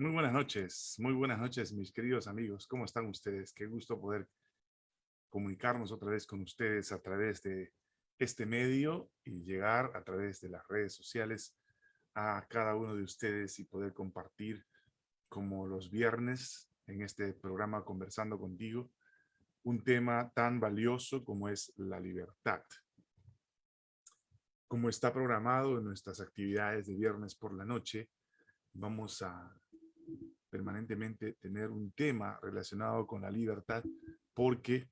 Muy buenas noches, muy buenas noches mis queridos amigos. ¿Cómo están ustedes? Qué gusto poder comunicarnos otra vez con ustedes a través de este medio y llegar a través de las redes sociales a cada uno de ustedes y poder compartir como los viernes en este programa Conversando Contigo un tema tan valioso como es la libertad. Como está programado en nuestras actividades de viernes por la noche, vamos a permanentemente tener un tema relacionado con la libertad porque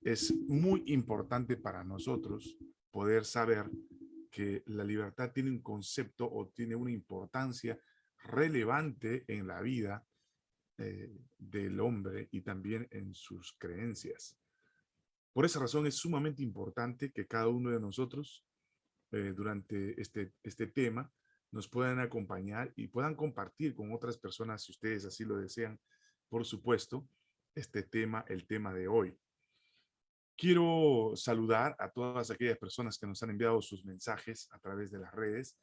es muy importante para nosotros poder saber que la libertad tiene un concepto o tiene una importancia relevante en la vida eh, del hombre y también en sus creencias. Por esa razón es sumamente importante que cada uno de nosotros eh, durante este, este tema nos puedan acompañar y puedan compartir con otras personas, si ustedes así lo desean, por supuesto, este tema, el tema de hoy. Quiero saludar a todas aquellas personas que nos han enviado sus mensajes a través de las redes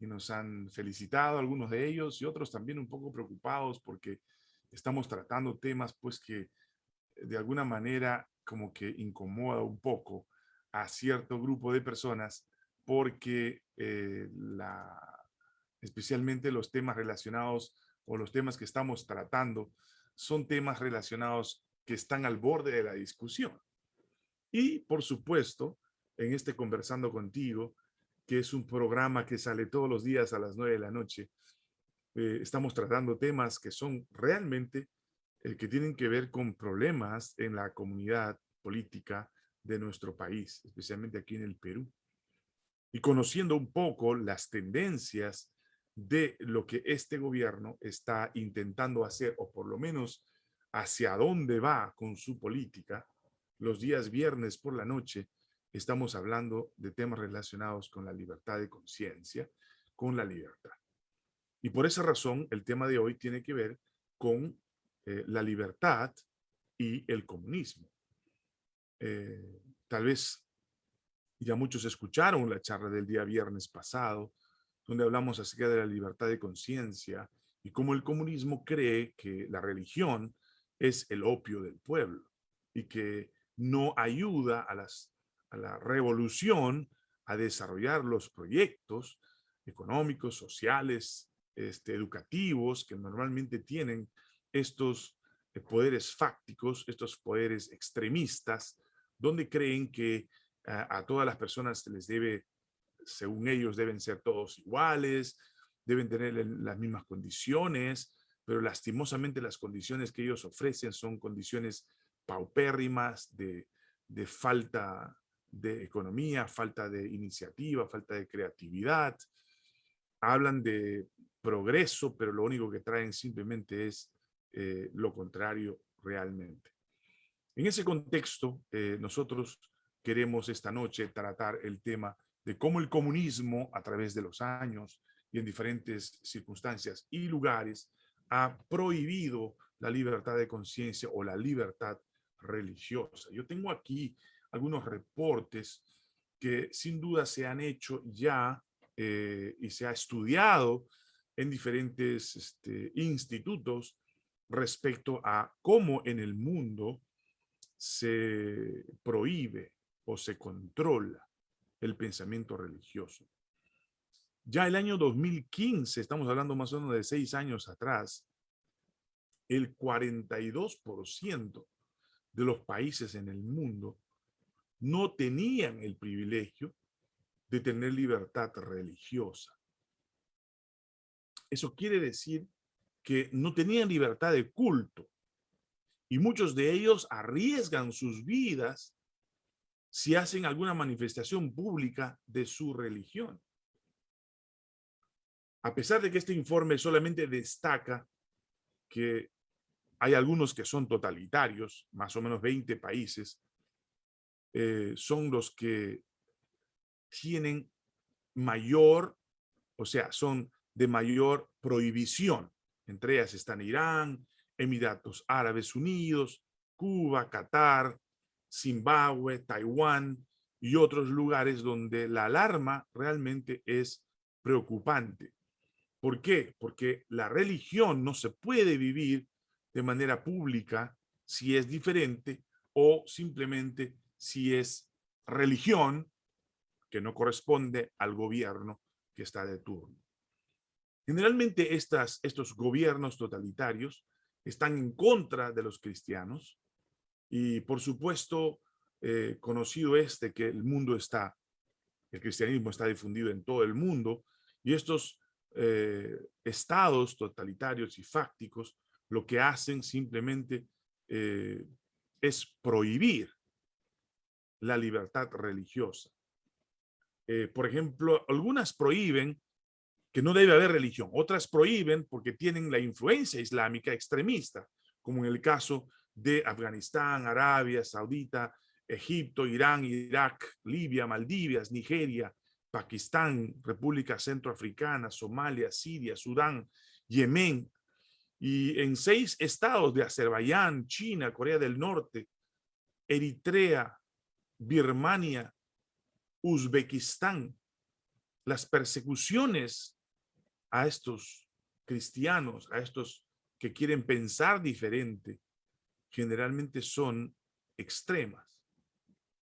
y nos han felicitado, algunos de ellos y otros también un poco preocupados porque estamos tratando temas pues que de alguna manera como que incomoda un poco a cierto grupo de personas porque eh, la especialmente los temas relacionados o los temas que estamos tratando, son temas relacionados que están al borde de la discusión. Y, por supuesto, en este Conversando Contigo, que es un programa que sale todos los días a las nueve de la noche, eh, estamos tratando temas que son realmente eh, que tienen que ver con problemas en la comunidad política de nuestro país, especialmente aquí en el Perú. Y conociendo un poco las tendencias de lo que este gobierno está intentando hacer, o por lo menos hacia dónde va con su política, los días viernes por la noche estamos hablando de temas relacionados con la libertad de conciencia, con la libertad. Y por esa razón, el tema de hoy tiene que ver con eh, la libertad y el comunismo. Eh, tal vez ya muchos escucharon la charla del día viernes pasado, donde hablamos acerca de la libertad de conciencia y cómo el comunismo cree que la religión es el opio del pueblo y que no ayuda a, la revolución a desarrollar los proyectos económicos, sociales, este, educativos que normalmente tienen estos eh, poderes fácticos, estos poderes extremistas, donde creen que a, a todas las personas se les debe según ellos deben ser todos iguales, deben tener las mismas condiciones, pero lastimosamente las condiciones que ellos ofrecen son condiciones paupérrimas de, de falta de economía, falta de iniciativa, falta de creatividad. Hablan de progreso, pero lo único que traen simplemente es eh, lo contrario realmente. En ese contexto, eh, nosotros queremos esta noche tratar el tema de cómo el comunismo a través de los años y en diferentes circunstancias y lugares ha prohibido la libertad de conciencia o la libertad religiosa. Yo tengo aquí algunos reportes que sin duda se han hecho ya eh, y se ha estudiado en diferentes este, institutos respecto a cómo en el mundo se prohíbe o se controla el pensamiento religioso. Ya el año 2015, estamos hablando más o menos de seis años atrás, el 42% de los países en el mundo no tenían el privilegio de tener libertad religiosa. Eso quiere decir que no tenían libertad de culto y muchos de ellos arriesgan sus vidas si hacen alguna manifestación pública de su religión. A pesar de que este informe solamente destaca que hay algunos que son totalitarios, más o menos 20 países, eh, son los que tienen mayor, o sea, son de mayor prohibición. Entre ellas están Irán, Emiratos Árabes Unidos, Cuba, Qatar, Zimbabue, Taiwán y otros lugares donde la alarma realmente es preocupante, ¿Por qué? Porque la religión no se puede vivir de manera pública si es diferente o simplemente si es religión que no corresponde al gobierno que está de turno. Generalmente estos gobiernos totalitarios están en contra de los cristianos y por supuesto eh, conocido este que el mundo está, el cristianismo está difundido en todo el mundo y estos eh, estados totalitarios y fácticos lo que hacen simplemente eh, es prohibir la libertad religiosa. por ejemplo, algunas prohíben que no debe haber religión. Otras prohíben porque tienen la influencia islámica extremista, como en el caso de Afganistán, Arabia Saudita, Egipto, Irán, Irak, Libia, Maldivas, Nigeria, Pakistán, República Centroafricana, Somalia, Siria, Sudán, Yemen, y en seis estados de Azerbaiyán, China, Corea del Norte, Eritrea, Birmania, Uzbekistán, las persecuciones a estos cristianos, a estos que quieren pensar diferente, generalmente son extremas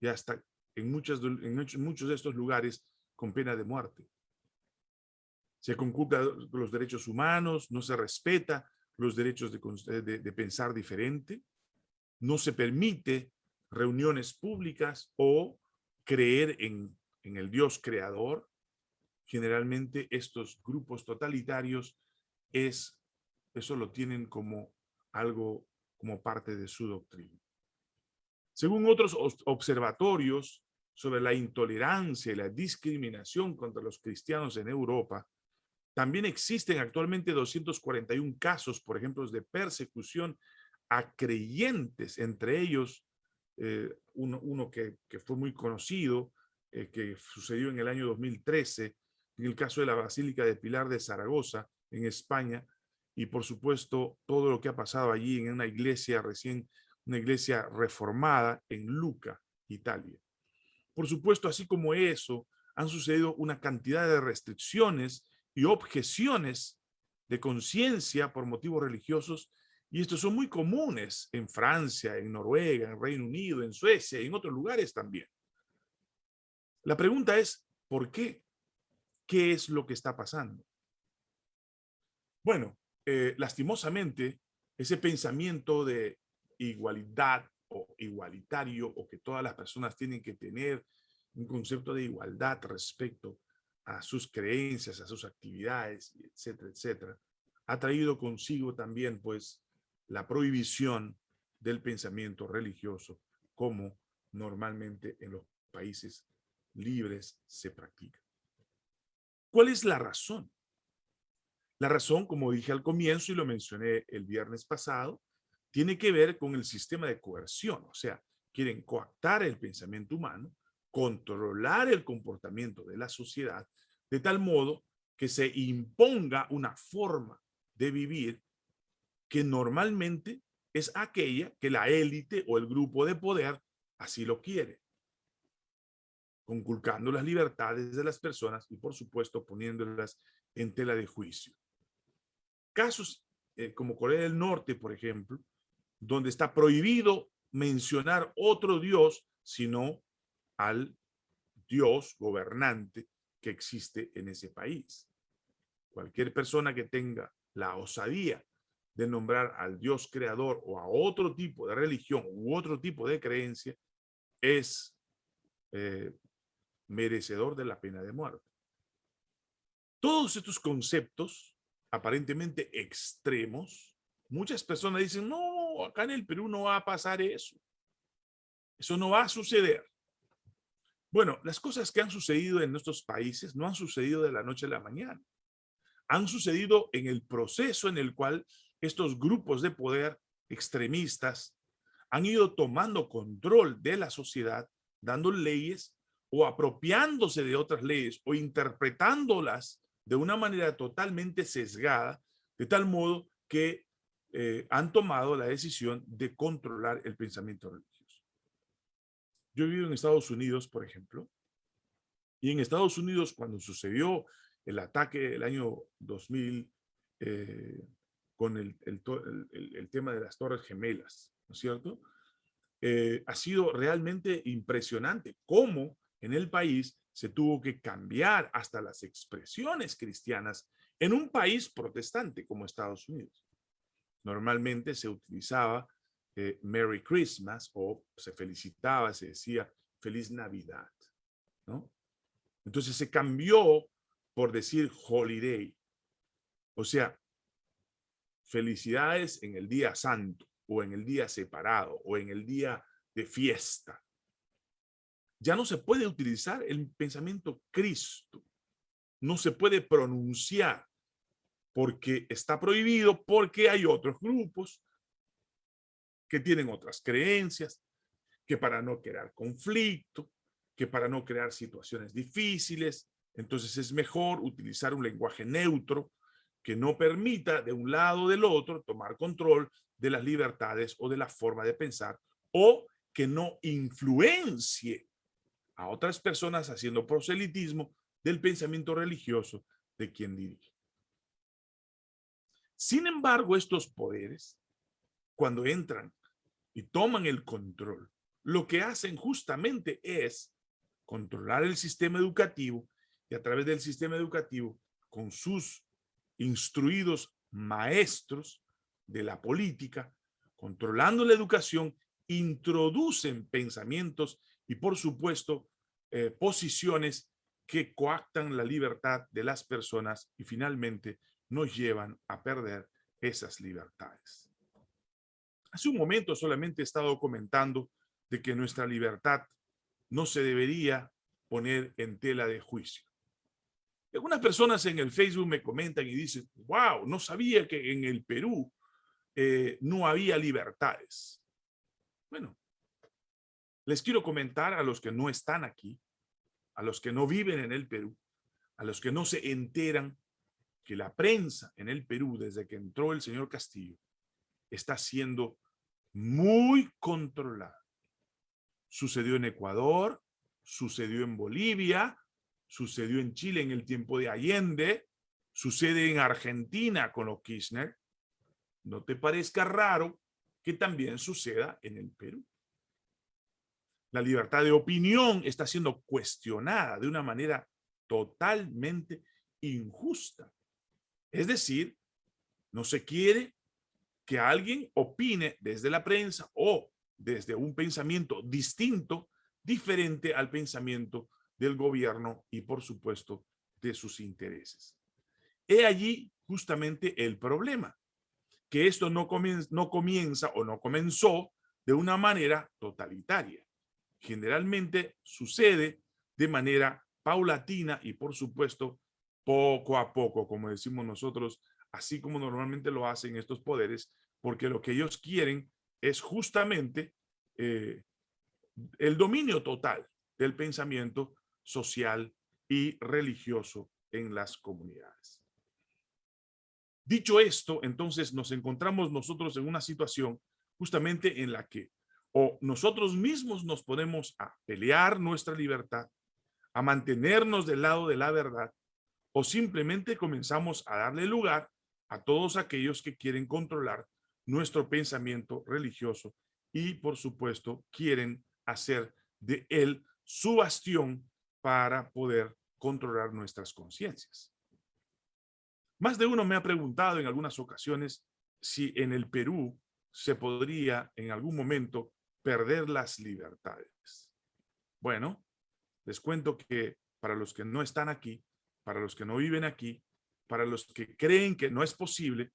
y hasta en, muchos, en muchos de estos lugares con pena de muerte. Se conculca los derechos humanos, no se respeta los derechos de, de pensar diferente, no se permite reuniones públicas o creer en, en el Dios creador, generalmente estos grupos totalitarios es, eso lo tienen como algo, como parte de su doctrina. Según otros observatorios sobre la intolerancia y la discriminación contra los cristianos en Europa, también existen actualmente 241 casos, por ejemplo, de persecución a creyentes, entre ellos eh, uno, que, fue muy conocido, eh, que sucedió en el año 2013, en el caso de la Basílica de Pilar de Zaragoza, en España, y por supuesto todo lo que ha pasado allí en una iglesia recién, una iglesia reformada en Luca, Italia. Por supuesto, así como eso, han sucedido una cantidad de restricciones y objeciones de conciencia por motivos religiosos, y estos son muy comunes en Francia, en Noruega, en Reino Unido, en Suecia y en otros lugares también. La pregunta es, ¿por qué? ¿Qué es lo que está pasando? Bueno, eh, lastimosamente, ese pensamiento de igualdad o igualitario o que todas las personas tienen que tener un concepto de igualdad respecto a sus creencias, a sus actividades, etcétera, etcétera, ha traído consigo también pues la prohibición del pensamiento religioso como normalmente en los países libres se practica. ¿Cuál es la razón? La razón, como dije al comienzo y lo mencioné el viernes pasado, tiene que ver con el sistema de coerción. O sea, quieren coactar el pensamiento humano, controlar el comportamiento de la sociedad, de tal modo que se imponga una forma de vivir que normalmente es aquella que la élite o el grupo de poder así lo quiere conculcando las libertades de las personas y por supuesto poniéndolas en tela de juicio. Casos eh, como Corea del Norte, por ejemplo, donde está prohibido mencionar otro Dios, sino al Dios gobernante que existe en ese país. Cualquier persona que tenga la osadía de nombrar al Dios creador o a otro tipo de religión u otro tipo de creencia es eh, merecedor de la pena de muerte. Todos estos conceptos aparentemente extremos, muchas personas dicen, no, acá en el Perú no va a pasar eso. Eso no va a suceder. Bueno, las cosas que han sucedido en nuestros países no han sucedido de la noche a la mañana. Han sucedido en el proceso en el cual estos grupos de poder extremistas han ido tomando control de la sociedad, dando leyes o apropiándose de otras leyes o interpretándolas de una manera totalmente sesgada, de tal modo que eh, han tomado la decisión de controlar el pensamiento religioso. Yo he vivido en Estados Unidos, por ejemplo, y en Estados Unidos cuando sucedió el ataque del año 2000 eh, con el, tema de las Torres Gemelas, ¿no es cierto? Eh, ha sido realmente impresionante cómo en el país se tuvo que cambiar hasta las expresiones cristianas en un país protestante como Estados Unidos. Normalmente se utilizaba eh, Merry Christmas o se felicitaba, se decía Feliz Navidad, ¿no? Entonces se cambió por decir holiday. O sea, felicidades en el día santo o en el día separado o en el día de fiesta. Ya no se puede utilizar el pensamiento Cristo. No se puede pronunciar porque está prohibido, porque hay otros grupos que tienen otras creencias, que para no crear conflicto, que para no crear situaciones difíciles, entonces es mejor utilizar un lenguaje neutro que no permita de un lado o del otro tomar control de las libertades o de la forma de pensar o que no influencie a otras personas haciendo proselitismo del pensamiento religioso de quien dirige. Sin embargo, estos poderes, cuando entran y toman el control, lo que hacen justamente es controlar el sistema educativo y a través del sistema educativo, con sus instruidos maestros de la política, controlando la educación, introducen pensamientos y por supuesto eh, posiciones que coactan la libertad de las personas y finalmente nos llevan a perder esas libertades. Hace un momento solamente he estado comentando de que nuestra libertad no se debería poner en tela de juicio. Algunas personas en el Facebook me comentan y dicen, wow, no sabía que en el Perú eh, no había libertades. Bueno, les quiero comentar a los que no están aquí, a los que no viven en el Perú, a los que no se enteran que la prensa en el Perú, desde que entró el señor Castillo, está siendo muy controlada. Sucedió en Ecuador, sucedió en Bolivia, sucedió en Chile en el tiempo de Allende, sucede en Argentina con los Kirchner, no te parezca raro que también suceda en el Perú. La libertad de opinión está siendo cuestionada de una manera totalmente injusta. Es decir, no se quiere que alguien opine desde la prensa o desde un pensamiento distinto, diferente al pensamiento del gobierno y por supuesto de sus intereses. He allí justamente el problema, que esto no comienza, no comienza o no comenzó de una manera totalitaria. Generalmente sucede de manera paulatina y por supuesto poco a poco, como decimos nosotros, así como normalmente lo hacen estos poderes, porque lo que ellos quieren es justamente eh, el dominio total del pensamiento social y religioso en las comunidades. Dicho esto, entonces nos encontramos nosotros en una situación justamente en la que o nosotros mismos nos podemos a pelear nuestra libertad, a mantenernos del lado de la verdad, o simplemente comenzamos a darle lugar a todos aquellos que quieren controlar nuestro pensamiento religioso y, por supuesto, quieren hacer de él su bastión para poder controlar nuestras conciencias. Más de uno me ha preguntado en algunas ocasiones si en el Perú se podría en algún momento perder las libertades. Bueno, les cuento que para los que no están aquí, para los que no viven aquí, para los que creen que no es posible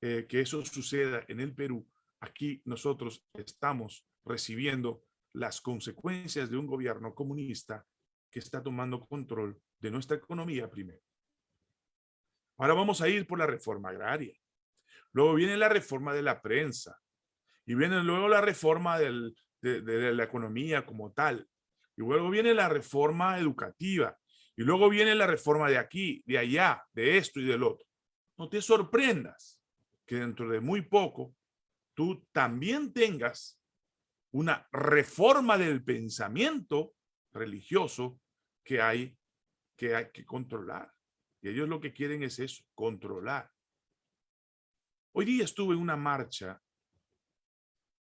eh, que eso suceda en el Perú, aquí nosotros estamos recibiendo las consecuencias de un gobierno comunista que está tomando control de nuestra economía primero. Ahora vamos a ir por la reforma agraria. Luego viene la reforma de la prensa. Y viene luego la reforma de, la economía como tal. Y luego viene la reforma educativa. Y luego viene la reforma de aquí, de allá, de esto y del otro. No te sorprendas que dentro de muy poco tú también tengas una reforma del pensamiento religioso que, hay que controlar. Y ellos lo que quieren es eso, controlar. Hoy día estuve en una marcha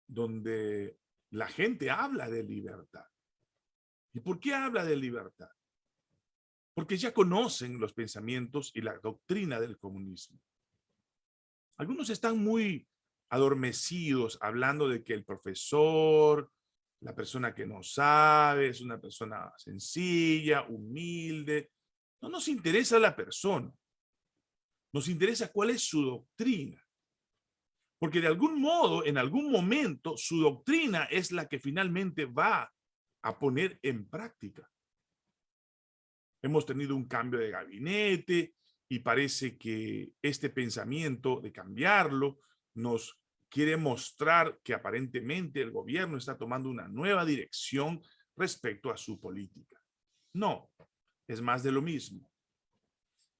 donde la gente habla de libertad. ¿Y por qué habla de libertad? Porque ya conocen los pensamientos y la doctrina del comunismo. Algunos están muy adormecidos hablando de que el profesor, la persona que no sabe, es una persona sencilla, humilde. No nos interesa la persona. Nos interesa cuál es su doctrina. Porque de algún modo, en algún momento, su doctrina es la que finalmente va a poner en práctica. Hemos tenido un cambio de gabinete y parece que este pensamiento de cambiarlo nos quiere mostrar que aparentemente el gobierno está tomando una nueva dirección respecto a su política. No, es más de lo mismo.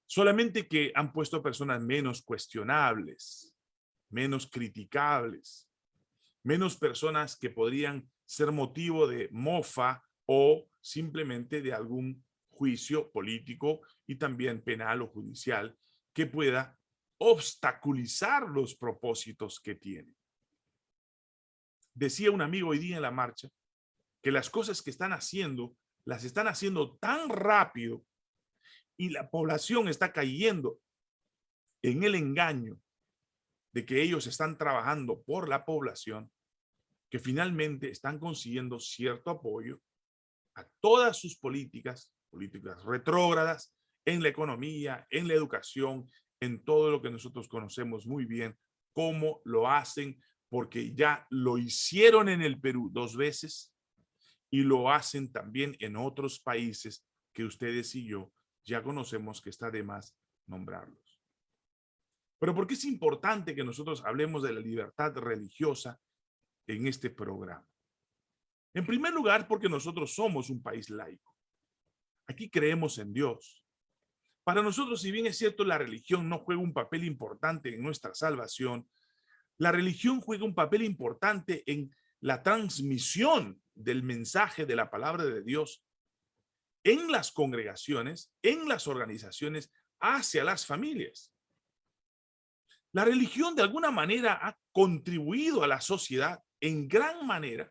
Solamente que han puesto personas menos cuestionables, menos criticables, menos personas que podrían ser motivo de mofa o simplemente de algún juicio político y también penal o judicial que pueda obstaculizar los propósitos que tiene. Decía un amigo hoy día en la marcha que las cosas que están haciendo, las están haciendo tan rápido y la población está cayendo en el engaño de que ellos están trabajando por la población, que finalmente están consiguiendo cierto apoyo a todas sus políticas, políticas retrógradas, en la economía, en la educación, en todo lo que nosotros conocemos muy bien, cómo lo hacen, porque ya lo hicieron en el Perú dos veces y lo hacen también en otros países que ustedes y yo ya conocemos que está de más nombrarlos. Pero ¿por qué es importante que nosotros hablemos de la libertad religiosa en este programa? En primer lugar, porque nosotros somos un país laico. Aquí creemos en Dios. Para nosotros, si bien es cierto, la religión no juega un papel importante en nuestra salvación, la religión juega un papel importante en la transmisión del mensaje de la palabra de Dios en las congregaciones, en las organizaciones, hacia las familias. La religión de alguna manera ha contribuido a la sociedad en gran manera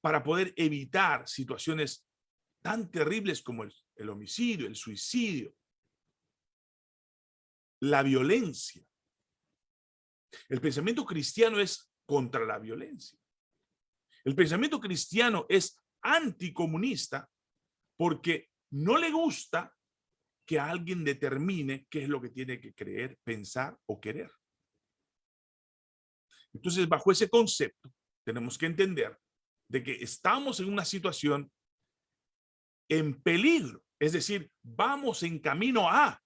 para poder evitar situaciones tan terribles como el, homicidio, el suicidio, la violencia. El pensamiento cristiano es contra la violencia. El pensamiento cristiano es anticomunista porque no le gusta que alguien determine qué es lo que tiene que creer, pensar o querer. Entonces, bajo ese concepto, tenemos que entender de que estamos en una situación en peligro. Es decir, vamos en camino a.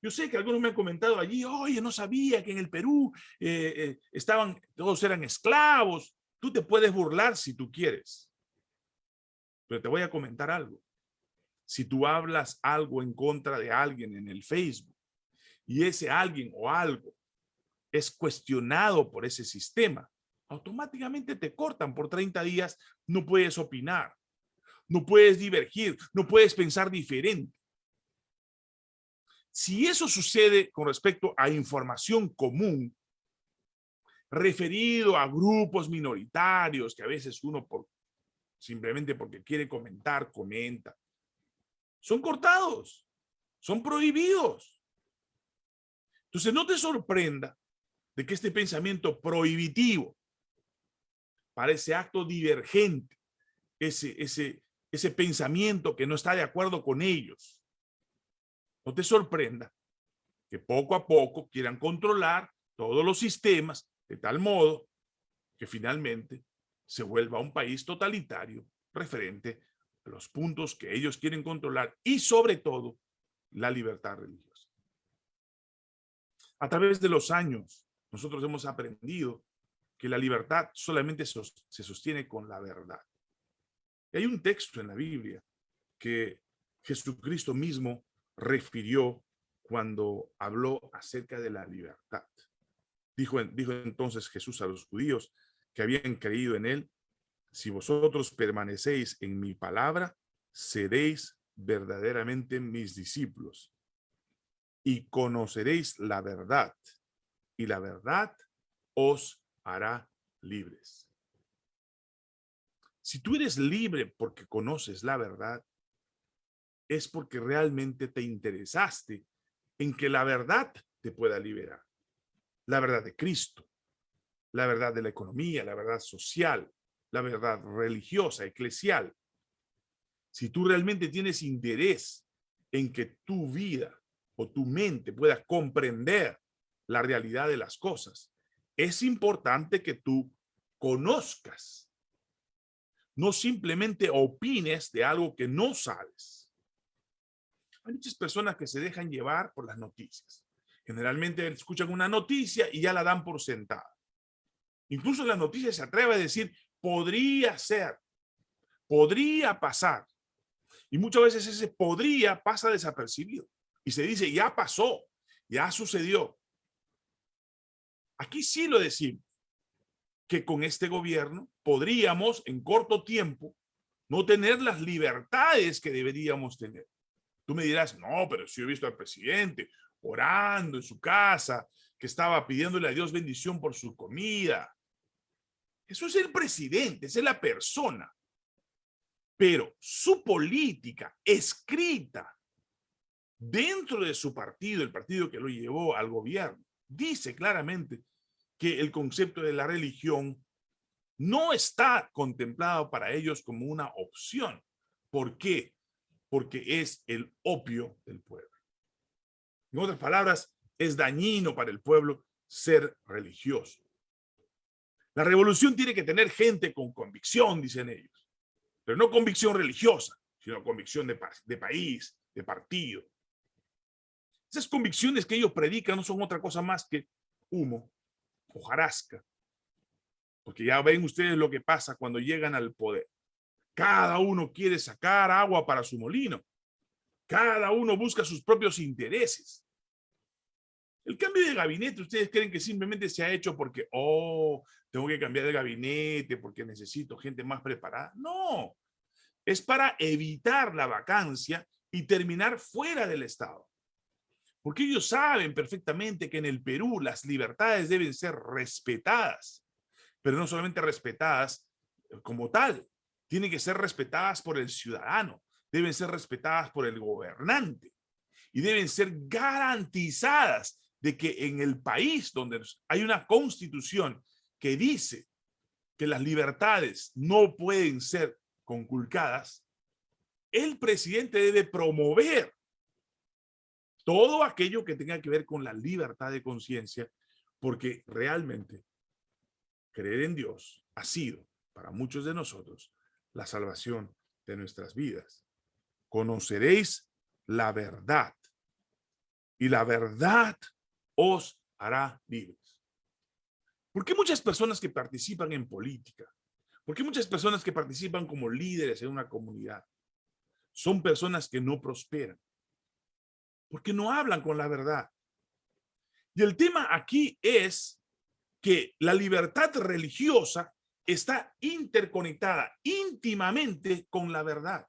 Yo sé que algunos me han comentado allí, oye, no sabía que en el Perú eh, eh, estaban, todos eran esclavos. Tú te puedes burlar si tú quieres. Pero te voy a comentar algo. Si tú hablas algo en contra de alguien en el Facebook y ese alguien o algo es cuestionado por ese sistema, automáticamente te cortan por 30 días, no puedes opinar, no puedes divergir, no puedes pensar diferente. Si eso sucede con respecto a información común, referido a grupos minoritarios que a veces uno por, simplemente porque quiere comentar, comenta, son cortados, son prohibidos. Entonces no te sorprenda de que este pensamiento prohibitivo para ese acto divergente, ese, ese, ese pensamiento que no está de acuerdo con ellos, no te sorprenda que poco a poco quieran controlar todos los sistemas de tal modo que finalmente se vuelva un país totalitario referente a los puntos que ellos quieren controlar y sobre todo la libertad religiosa. A través de los años, nosotros hemos aprendido que la libertad solamente se sostiene con la verdad. Hay un texto en la Biblia que Jesucristo mismo refirió cuando habló acerca de la libertad. Dijo, dijo entonces Jesús a los judíos que habían creído en él, si vosotros permanecéis en mi palabra, seréis verdaderamente mis discípulos y conoceréis la verdad y la verdad os hará libres. Si tú eres libre porque conoces la verdad, es porque realmente te interesaste en que la verdad te pueda liberar. La verdad de Cristo, la verdad de la economía, la verdad social, la verdad religiosa, eclesial. Si tú realmente tienes interés en que tu vida o tu mente pueda comprender la realidad de las cosas, es importante que tú conozcas, no simplemente opines de algo que no sabes. Hay muchas personas que se dejan llevar por las noticias. Generalmente escuchan una noticia y ya la dan por sentada. Incluso la noticia se atreve a decir, podría ser, podría pasar. Y muchas veces ese podría pasa desapercibido. Y se dice, ya pasó, ya sucedió. Aquí sí lo decimos, que con este gobierno podríamos en corto tiempo no tener las libertades que deberíamos tener. Tú me dirás, no, pero si he visto al presidente orando en su casa, que estaba pidiéndole a Dios bendición por su comida. Eso es el presidente, es la persona. Pero su política escrita dentro de su partido, el partido que lo llevó al gobierno, dice claramente que el concepto de la religión no está contemplado para ellos como una opción. ¿Por qué? Porque es el opio del pueblo. En otras palabras, es dañino para el pueblo ser religioso. La revolución tiene que tener gente con convicción, dicen ellos, pero no convicción religiosa, sino convicción de, de país, de partido. Esas convicciones que ellos predican no son otra cosa más que humo, hojarasca. Porque ya ven ustedes lo que pasa cuando llegan al poder. Cada uno quiere sacar agua para su molino. Cada uno busca sus propios intereses. El cambio de gabinete, ¿ustedes creen que simplemente se ha hecho porque, oh, tengo que cambiar de gabinete porque necesito gente más preparada? No, es para evitar la vacancia y terminar fuera del Estado. Porque ellos saben perfectamente que en el Perú las libertades deben ser respetadas, pero no solamente respetadas eh, como tal, tienen que ser respetadas por el ciudadano, deben ser respetadas por el gobernante y deben ser garantizadas de que en el país donde hay una constitución que dice que las libertades no pueden ser conculcadas, el presidente debe promover todo aquello que tenga que ver con la libertad de conciencia, porque realmente creer en Dios ha sido para muchos de nosotros la salvación de nuestras vidas. Conoceréis la verdad y la verdad os hará libres. ¿Por qué muchas personas que participan en política? ¿Por qué muchas personas que participan como líderes en una comunidad? Son personas que no prosperan porque no hablan con la verdad. Y el tema aquí es que la libertad religiosa está interconectada íntimamente con la verdad.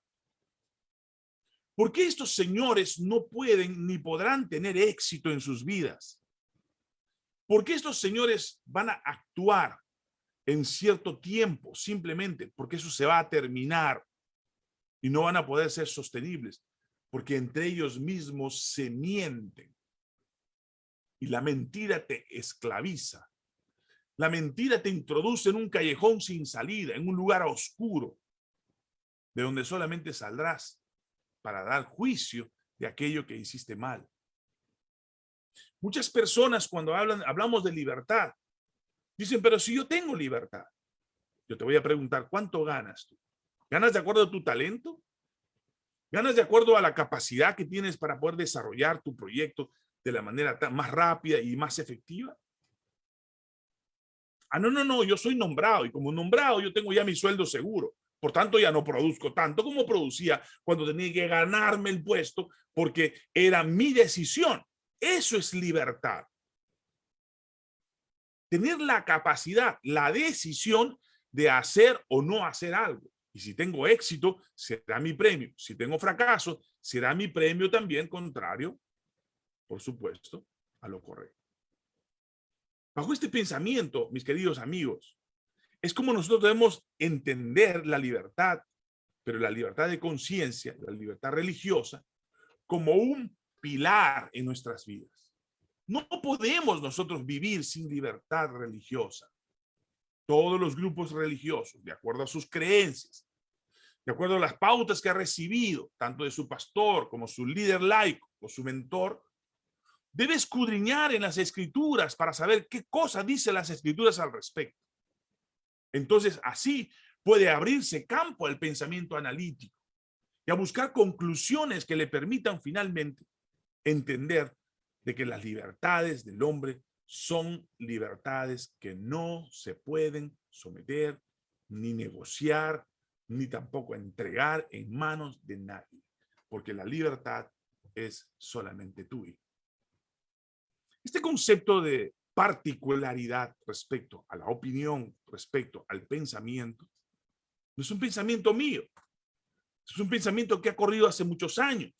¿Por qué estos señores no pueden ni podrán tener éxito en sus vidas? ¿Por qué estos señores van a actuar en cierto tiempo simplemente porque eso se va a terminar y no van a poder ser sostenibles? Porque entre ellos mismos se mienten. Y la mentira te esclaviza. La mentira te introduce en un callejón sin salida, en un lugar oscuro, de donde solamente saldrás para dar juicio de aquello que hiciste mal. Muchas personas cuando hablan, hablamos de libertad, dicen, pero si yo tengo libertad, yo te voy a preguntar, ¿cuánto ganas tú? ¿Ganas de acuerdo a tu talento? Ganas de acuerdo a la capacidad que tienes para poder desarrollar tu proyecto de la manera más rápida y más efectiva. Ah, no, no, no, yo soy nombrado y como nombrado yo tengo ya mi sueldo seguro. Por tanto, ya no produzco tanto como producía cuando tenía que ganarme el puesto porque era mi decisión. Eso es libertad. Tener la capacidad, la decisión de hacer o no hacer algo. Y si tengo éxito, será mi premio. Si tengo fracaso, será mi premio también contrario, por supuesto, a lo correcto. Bajo este pensamiento, mis queridos amigos, es como nosotros debemos entender la libertad, pero la libertad de conciencia, la libertad religiosa, como un pilar en nuestras vidas. No podemos nosotros vivir sin libertad religiosa. Todos los grupos religiosos, de acuerdo a sus creencias, de acuerdo a las pautas que ha recibido, tanto de su pastor como su líder laico o su mentor, debe escudriñar en las escrituras para saber qué cosa dice las escrituras al respecto. Entonces, así puede abrirse campo al pensamiento analítico y a buscar conclusiones que le permitan finalmente entender de que las libertades del hombre son libertades que no se pueden someter, ni negociar, ni tampoco entregar en manos de nadie, porque la libertad es solamente tuya. Este concepto de particularidad respecto a la opinión, respecto al pensamiento, no es un pensamiento mío. Es un pensamiento que ha corrido hace muchos años.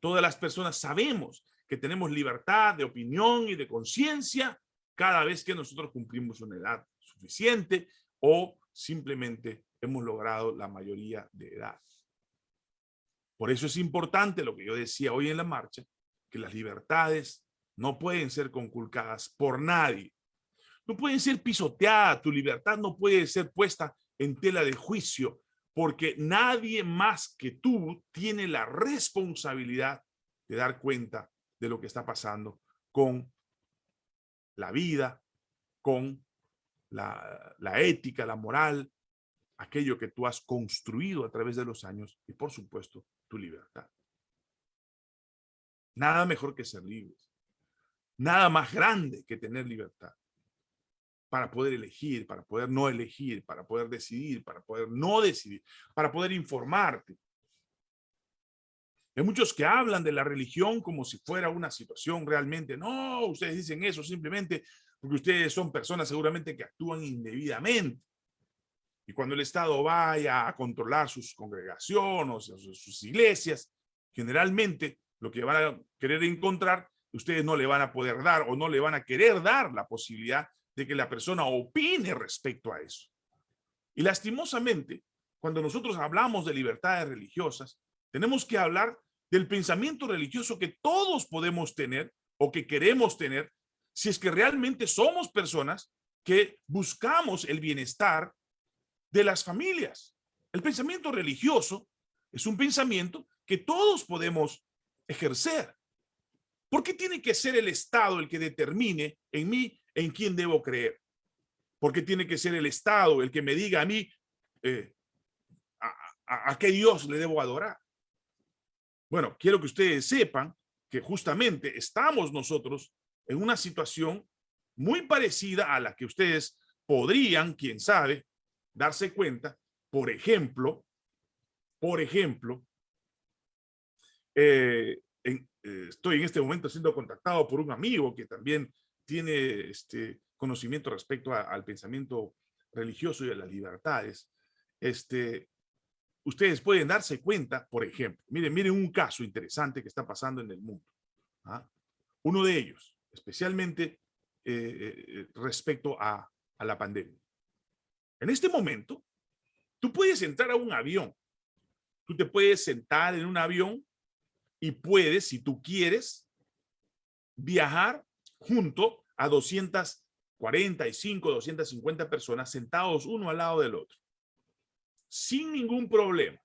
Todas las personas sabemos que tenemos libertad de opinión y de conciencia cada vez que nosotros cumplimos una edad suficiente o simplemente hemos logrado la mayoría de edad. Por eso es importante lo que yo decía hoy en la marcha, que las libertades no pueden ser conculcadas por nadie. No pueden ser pisoteadas, tu libertad no puede ser puesta en tela de juicio, porque nadie más que tú tiene la responsabilidad de dar cuenta de lo que está pasando con la vida, con la, la ética, la moral, aquello que tú has construido a través de los años y por supuesto tu libertad. Nada mejor que ser libres. Nada más grande que tener libertad para poder elegir, para poder no elegir, para poder decidir, para poder no decidir, para poder informarte. Hay muchos que hablan de la religión como si fuera una situación realmente. No, ustedes dicen eso simplemente porque ustedes son personas seguramente que actúan indebidamente. Y cuando el Estado vaya a controlar sus congregaciones, sus iglesias, generalmente lo que van a querer encontrar ustedes no le van a poder dar o no le van a querer dar la posibilidad de que la persona opine respecto a eso. Y lastimosamente, cuando nosotros hablamos de libertades religiosas, tenemos que hablar del pensamiento religioso que todos podemos tener o que queremos tener si es que realmente somos personas que buscamos el bienestar de las familias. El pensamiento religioso es un pensamiento que todos podemos ejercer. ¿Por qué tiene que ser el Estado el que determine en mí en quién debo creer? ¿Por qué tiene que ser el Estado el que me diga a mí eh, a, qué Dios le debo adorar? Bueno, quiero que ustedes sepan que justamente estamos nosotros en una situación muy parecida a la que ustedes podrían, quién sabe, darse cuenta, por ejemplo, por ejemplo, eh, eh, estoy en este momento siendo contactado por un amigo que también tiene este conocimiento respecto al pensamiento religioso y a las libertades. Este, ustedes pueden darse cuenta, por ejemplo, miren, miren un caso interesante que está pasando en el mundo. ¿ah? Uno de ellos, especialmente eh, eh, respecto a, a la pandemia. En este momento, tú puedes entrar a un avión, tú te puedes sentar en un avión y puedes, si tú quieres, viajar junto a 245, 250 personas sentados uno al lado del otro, sin ningún problema.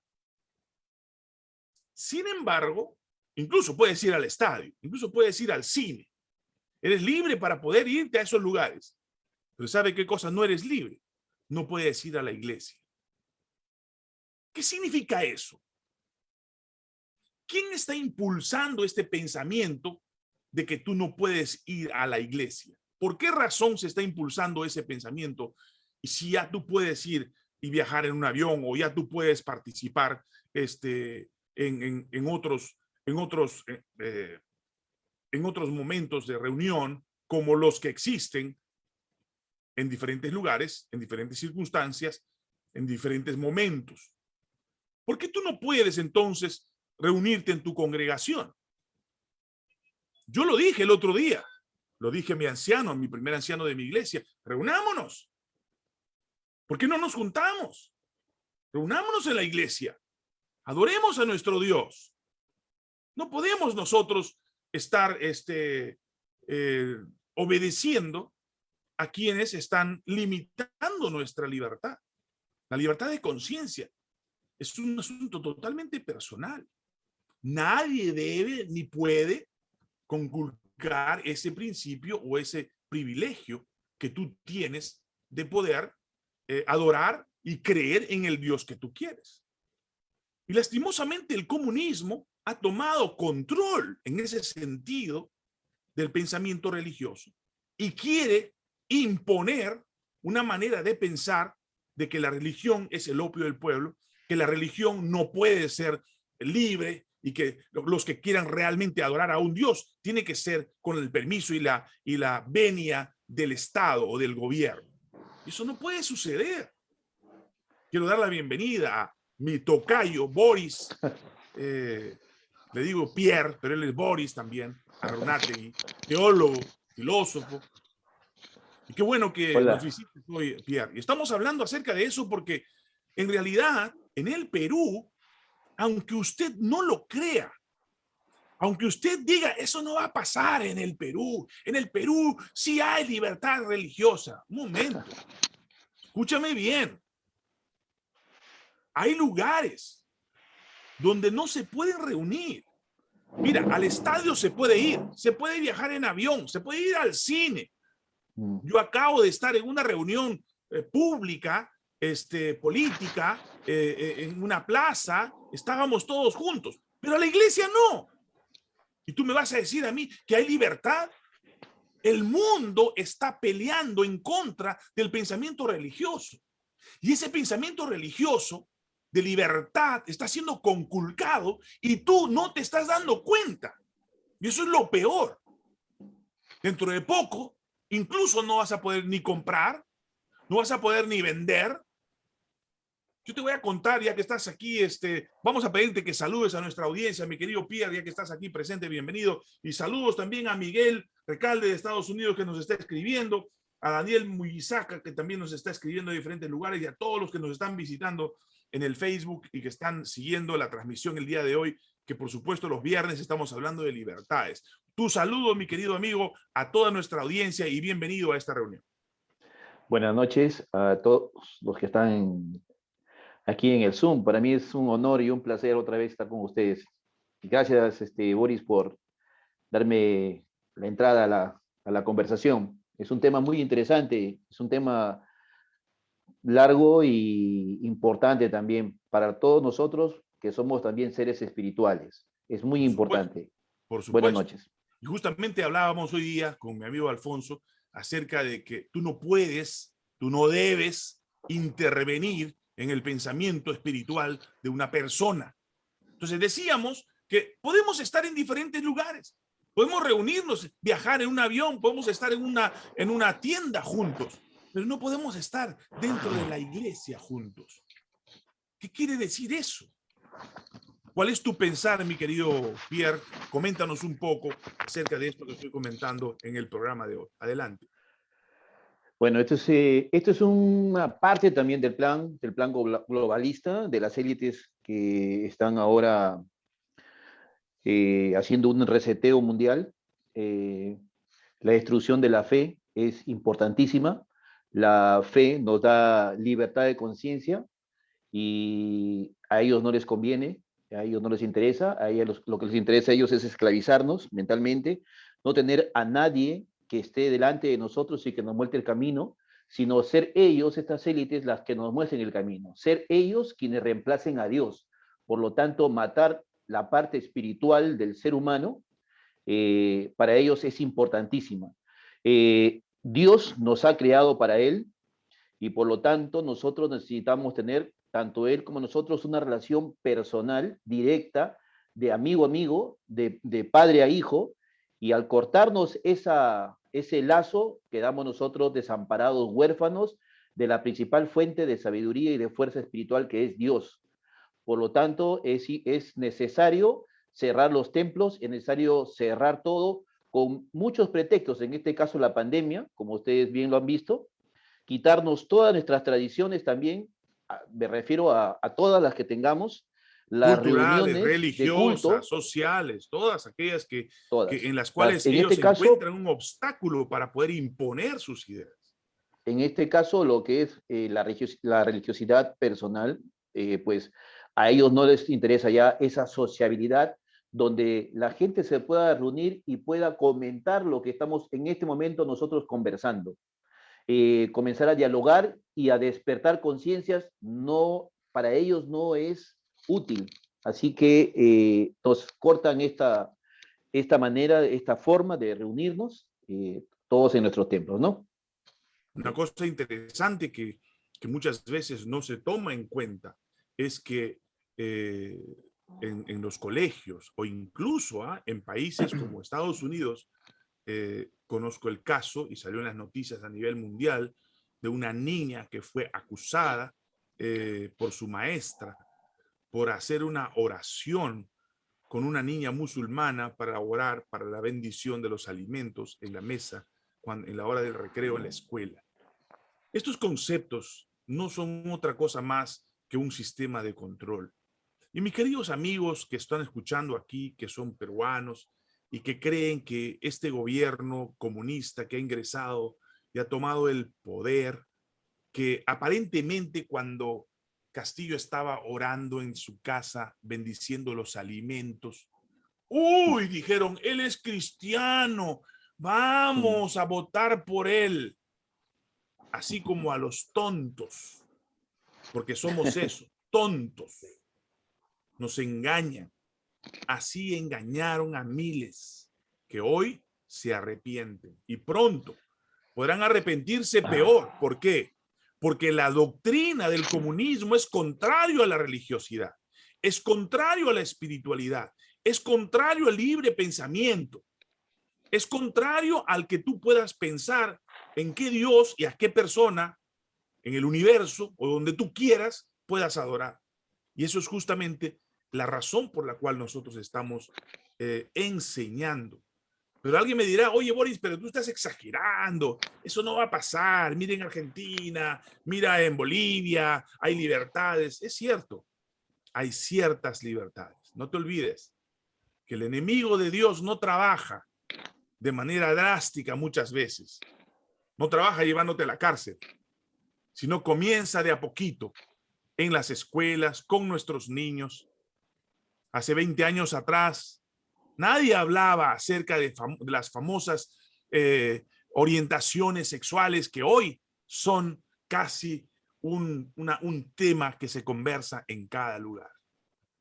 Sin embargo, incluso puedes ir al estadio, incluso puedes ir al cine. Eres libre para poder irte a esos lugares. Pero ¿sabe qué cosa no eres libre? No puedes ir a la iglesia. ¿Qué significa eso? ¿Quién está impulsando este pensamiento de que tú no puedes ir a la iglesia? ¿Por qué razón se está impulsando ese pensamiento? Y si ya tú puedes ir y viajar en un avión o ya tú puedes participar este, en, en, otros, en, otros, eh, eh, en otros momentos de reunión como los que existen en diferentes lugares, en diferentes circunstancias, en diferentes momentos. ¿Por qué tú no puedes entonces reunirte en tu congregación? Yo lo dije el otro día, lo dije a mi anciano, a mi primer anciano de mi iglesia, reunámonos. ¿Por qué no nos juntamos? Reunámonos en la iglesia. Adoremos a nuestro Dios. No podemos nosotros estar este, eh, obedeciendo a quienes están limitando nuestra libertad. La libertad de conciencia es un asunto totalmente personal. Nadie debe ni puede conculcar ese principio o ese privilegio que tú tienes de poder eh, adorar y creer en el Dios que tú quieres. Y lastimosamente el comunismo ha tomado control en ese sentido del pensamiento religioso y quiere imponer una manera de pensar de que la religión es el opio del pueblo, que la religión no puede ser libre y que los que quieran realmente adorar a un Dios tiene que ser con el permiso y la, y la venia del Estado o del gobierno. Eso no puede suceder. Quiero dar la bienvenida a mi tocayo Boris, eh, le digo Pierre, pero él es Boris también, Aronategui, teólogo, filósofo. Y qué bueno que nos visites hoy, Pierre. Y estamos hablando acerca de eso porque en realidad en el Perú, aunque usted no lo crea, aunque usted diga, eso no va a pasar en el Perú. En el Perú sí hay libertad religiosa. Un momento. Escúchame bien. Hay lugares donde no se pueden reunir. Mira, al estadio se puede ir, se puede viajar en avión, se puede ir al cine. Mm. Yo acabo de estar en una reunión eh, pública, este, política, eh, eh, en una plaza, estábamos todos juntos, pero a la iglesia no. Y tú me vas a decir a mí que hay libertad. El mundo está peleando en contra del pensamiento religioso. Y ese pensamiento religioso de libertad está siendo conculcado y tú no te estás dando cuenta. Y eso es lo peor. Dentro de poco, incluso no vas a poder ni comprar, no vas a poder ni vender. Yo te voy a contar, ya que estás aquí, este, vamos a pedirte que saludes a nuestra audiencia, mi querido Pierre, ya que estás aquí presente, bienvenido. Y saludos también a Miguel Recalde de Estados Unidos que nos está escribiendo, a Daniel Muyizaca que también nos está escribiendo de diferentes lugares y a todos los que nos están visitando en el Facebook y que están siguiendo la transmisión el día de hoy, que por supuesto los viernes estamos hablando de libertades. Tu saludo, mi querido amigo, a toda nuestra audiencia y bienvenido a esta reunión. Buenas noches a todos los que están aquí en el Zoom. Para mí es un honor y un placer otra vez estar con ustedes. Gracias, este, Boris, por darme la entrada a la, a la conversación. Es un tema muy interesante, es un tema largo y importante también para todos nosotros que somos también seres espirituales. Es muy importante. Por supuesto. Buenas noches. Y justamente hablábamos hoy día con mi amigo Alfonso acerca de que tú no puedes, tú no debes intervenir en el pensamiento espiritual de una persona. Entonces decíamos que podemos estar en diferentes lugares, podemos reunirnos, viajar en un avión, podemos estar en una, en una tienda juntos, pero no podemos estar dentro de la iglesia juntos. ¿Qué quiere decir eso? ¿Cuál es tu pensar, mi querido Pierre? Coméntanos un poco acerca de esto que estoy comentando en el programa de hoy. Adelante. Bueno, esto es, eh, esto es una parte también del plan, del plan globalista, de las élites que están ahora eh, haciendo un reseteo mundial. Eh, la destrucción de la fe es importantísima. La fe nos da libertad de conciencia y a ellos no les conviene, a ellos no les interesa, a ellos lo que les interesa a ellos es esclavizarnos mentalmente, no tener a nadie que esté delante de nosotros y que nos muestre el camino, sino ser ellos, estas élites, las que nos muestren el camino, ser ellos quienes reemplacen a Dios. Por lo tanto, matar la parte espiritual del ser humano, eh, para ellos es importantísima. Eh, Dios nos ha creado para Él y por lo tanto nosotros necesitamos tener, tanto Él como nosotros, una relación personal, directa, de amigo a amigo, de, padre a hijo, y al cortarnos esa, ese lazo, quedamos nosotros desamparados, huérfanos, de la principal fuente de sabiduría y de fuerza espiritual que es Dios. Por lo tanto, es, es necesario cerrar los templos, es necesario cerrar todo con muchos pretextos, en este caso la pandemia, como ustedes bien lo han visto, quitarnos todas nuestras tradiciones también, me refiero a, todas las que tengamos, las reuniones religiosas, sociales, todas aquellas que, en las cuales ellos este encuentran un obstáculo para poder imponer sus ideas. En este caso, lo que es eh, la, la, religiosidad personal, eh, pues a ellos no les interesa ya esa sociabilidad donde la gente se pueda reunir y pueda comentar lo que estamos en este momento nosotros conversando. Eh, comenzar a dialogar y a despertar conciencias, no, para ellos no es útil. Así que eh, nos cortan esta, esta manera, esta forma de reunirnos, eh, todos en nuestros templos, ¿no? Una cosa interesante que, que, muchas veces no se toma en cuenta es que en, los colegios o incluso ¿ah? en países como Estados Unidos, eh, conozco el caso y salió en las noticias a nivel mundial de una niña que fue acusada eh, por su maestra por hacer una oración con una niña musulmana para orar para la bendición de los alimentos en la mesa cuando, en la hora del recreo en la escuela. Estos conceptos no son otra cosa más que un sistema de control. Y mis queridos amigos que están escuchando aquí, que son peruanos y que creen que este gobierno comunista que ha ingresado y ha tomado el poder, que aparentemente cuando Castillo estaba orando en su casa, bendiciendo los alimentos, uy, dijeron, él es cristiano, vamos a votar por él. Así como a los tontos, porque somos eso, tontos nos engañan. Así engañaron a miles que hoy se arrepienten y pronto podrán arrepentirse peor. ¿Por qué? Porque la doctrina del comunismo es contrario a la religiosidad, es contrario a la espiritualidad, es contrario al libre pensamiento, es contrario al que tú puedas pensar en qué Dios y a qué persona en el universo o donde tú quieras puedas adorar. Y eso es justamente la razón por la cual nosotros estamos eh, enseñando. Pero alguien me dirá, oye Boris, pero tú estás exagerando, eso no va a pasar, mira en Argentina, mira en Bolivia, hay libertades. Es cierto, hay ciertas libertades. No te olvides que el enemigo de Dios no trabaja de manera drástica muchas veces. No trabaja llevándote a la cárcel, sino comienza de a poquito en las escuelas, con nuestros niños, hace 20 años atrás, nadie hablaba acerca de, las famosas eh, orientaciones sexuales que hoy son casi un, tema que se conversa en cada lugar.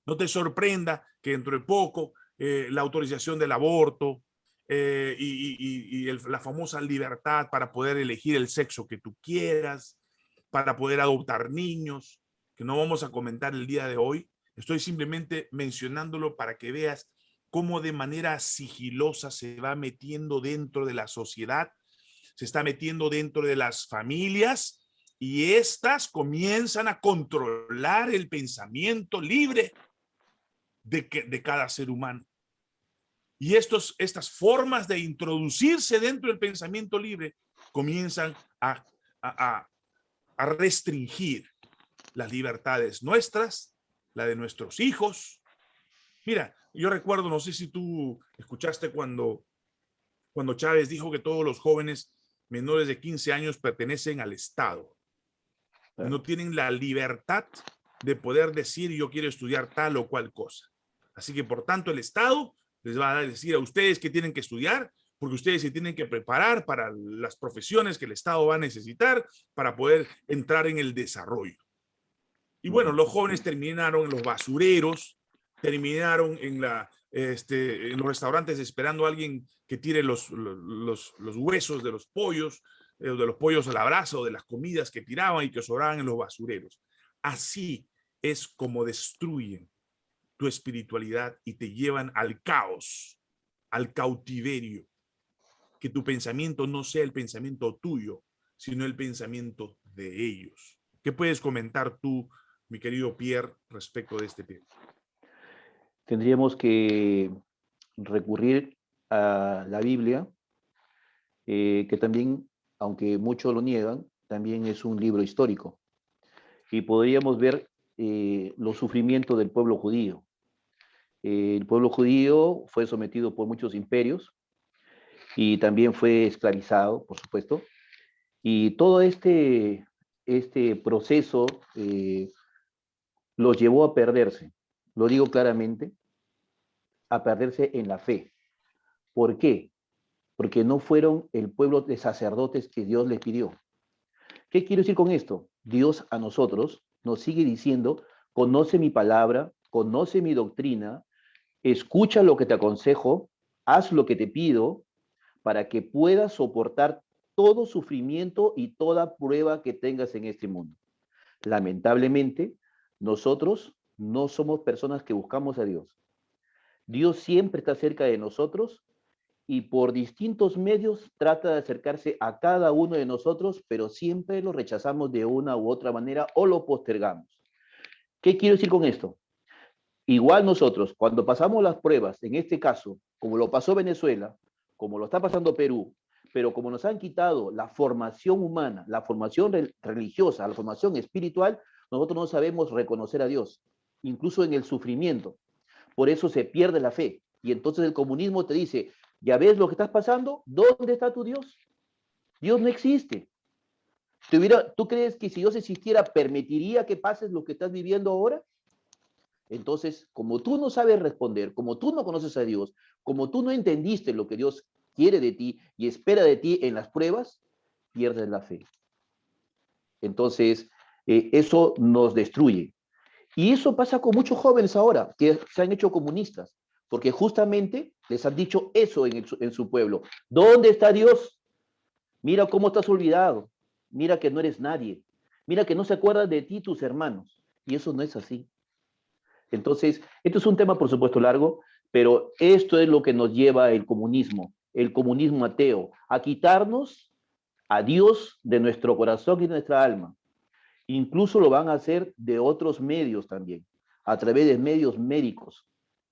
No te sorprenda que dentro de poco eh, la autorización del aborto eh, y, la famosa libertad para poder elegir el sexo que tú quieras, para poder adoptar niños, que no vamos a comentar el día de hoy, Estoy simplemente mencionándolo para que veas cómo de manera sigilosa se va metiendo dentro de la sociedad, se está metiendo dentro de las familias y estas comienzan a controlar el pensamiento libre de, que, de cada ser humano. Y estos, estas formas de introducirse dentro del pensamiento libre comienzan a, a, a restringir las libertades nuestras la de nuestros hijos. Mira, yo recuerdo, no sé si tú escuchaste cuando, cuando Chávez dijo que todos los jóvenes menores de 15 años pertenecen al Estado. No tienen la libertad de poder decir yo quiero estudiar tal o cual cosa. Así que por tanto el Estado les va a decir a ustedes que tienen que estudiar porque ustedes se tienen que preparar para las profesiones que el Estado va a necesitar para poder entrar en el desarrollo. Y bueno, los jóvenes terminaron en los basureros, terminaron en, la, este, en los restaurantes esperando a alguien que tire los, los, los huesos de los pollos, eh, de los pollos al abrazo, de las comidas que tiraban y que sobraban en los basureros. Así es como destruyen tu espiritualidad y te llevan al caos, al cautiverio. Que tu pensamiento no sea el pensamiento tuyo, sino el pensamiento de ellos. ¿Qué puedes comentar tú, mi querido Pierre, respecto de este tema? Tendríamos que recurrir a la Biblia, eh, que también, aunque muchos lo niegan, también es un libro histórico. Y podríamos ver eh, los sufrimientos del pueblo judío. Eh, el pueblo judío fue sometido por muchos imperios y también fue esclavizado, por supuesto. Y todo este, este proceso eh, los llevó a perderse, lo digo claramente, a perderse en la fe. ¿Por qué? Porque no fueron el pueblo de sacerdotes que Dios les pidió. ¿Qué quiero decir con esto? Dios a nosotros nos sigue diciendo, conoce mi palabra, conoce mi doctrina, escucha lo que te aconsejo, haz lo que te pido, para que puedas soportar todo sufrimiento y toda prueba que tengas en este mundo. Lamentablemente, nosotros no somos personas que buscamos a Dios. Dios siempre está cerca de nosotros y por distintos medios trata de acercarse a cada uno de nosotros, pero siempre lo rechazamos de una u otra manera o lo postergamos. ¿Qué quiero decir con esto? Igual nosotros, cuando pasamos las pruebas, en este caso, como lo pasó Venezuela, como lo está pasando Perú, pero como nos han quitado la formación humana, la formación religiosa, la formación espiritual, nosotros no sabemos reconocer a Dios, incluso en el sufrimiento. Por eso se pierde la fe. Y entonces el comunismo te dice, ¿ya ves lo que estás pasando? ¿Dónde está tu Dios? Dios no existe. ¿Tú crees que si Dios existiera, permitiría que pases lo que estás viviendo ahora? Entonces, como tú no sabes responder, como tú no conoces a Dios, como tú no entendiste lo que Dios quiere de ti y espera de ti en las pruebas, pierdes la fe. Entonces, eh, eso nos destruye. Y eso pasa con muchos jóvenes ahora, que se han hecho comunistas, porque justamente les han dicho eso en, su pueblo. ¿Dónde está Dios? Mira cómo estás olvidado. Mira que no eres nadie. Mira que no se acuerdan de ti tus hermanos. Y eso no es así. Entonces, esto es un tema, por supuesto, largo, pero esto es lo que nos lleva el comunismo el comunismo ateo, a quitarnos a Dios de nuestro corazón y de nuestra alma. Incluso lo van a hacer de otros medios también, a través de medios médicos.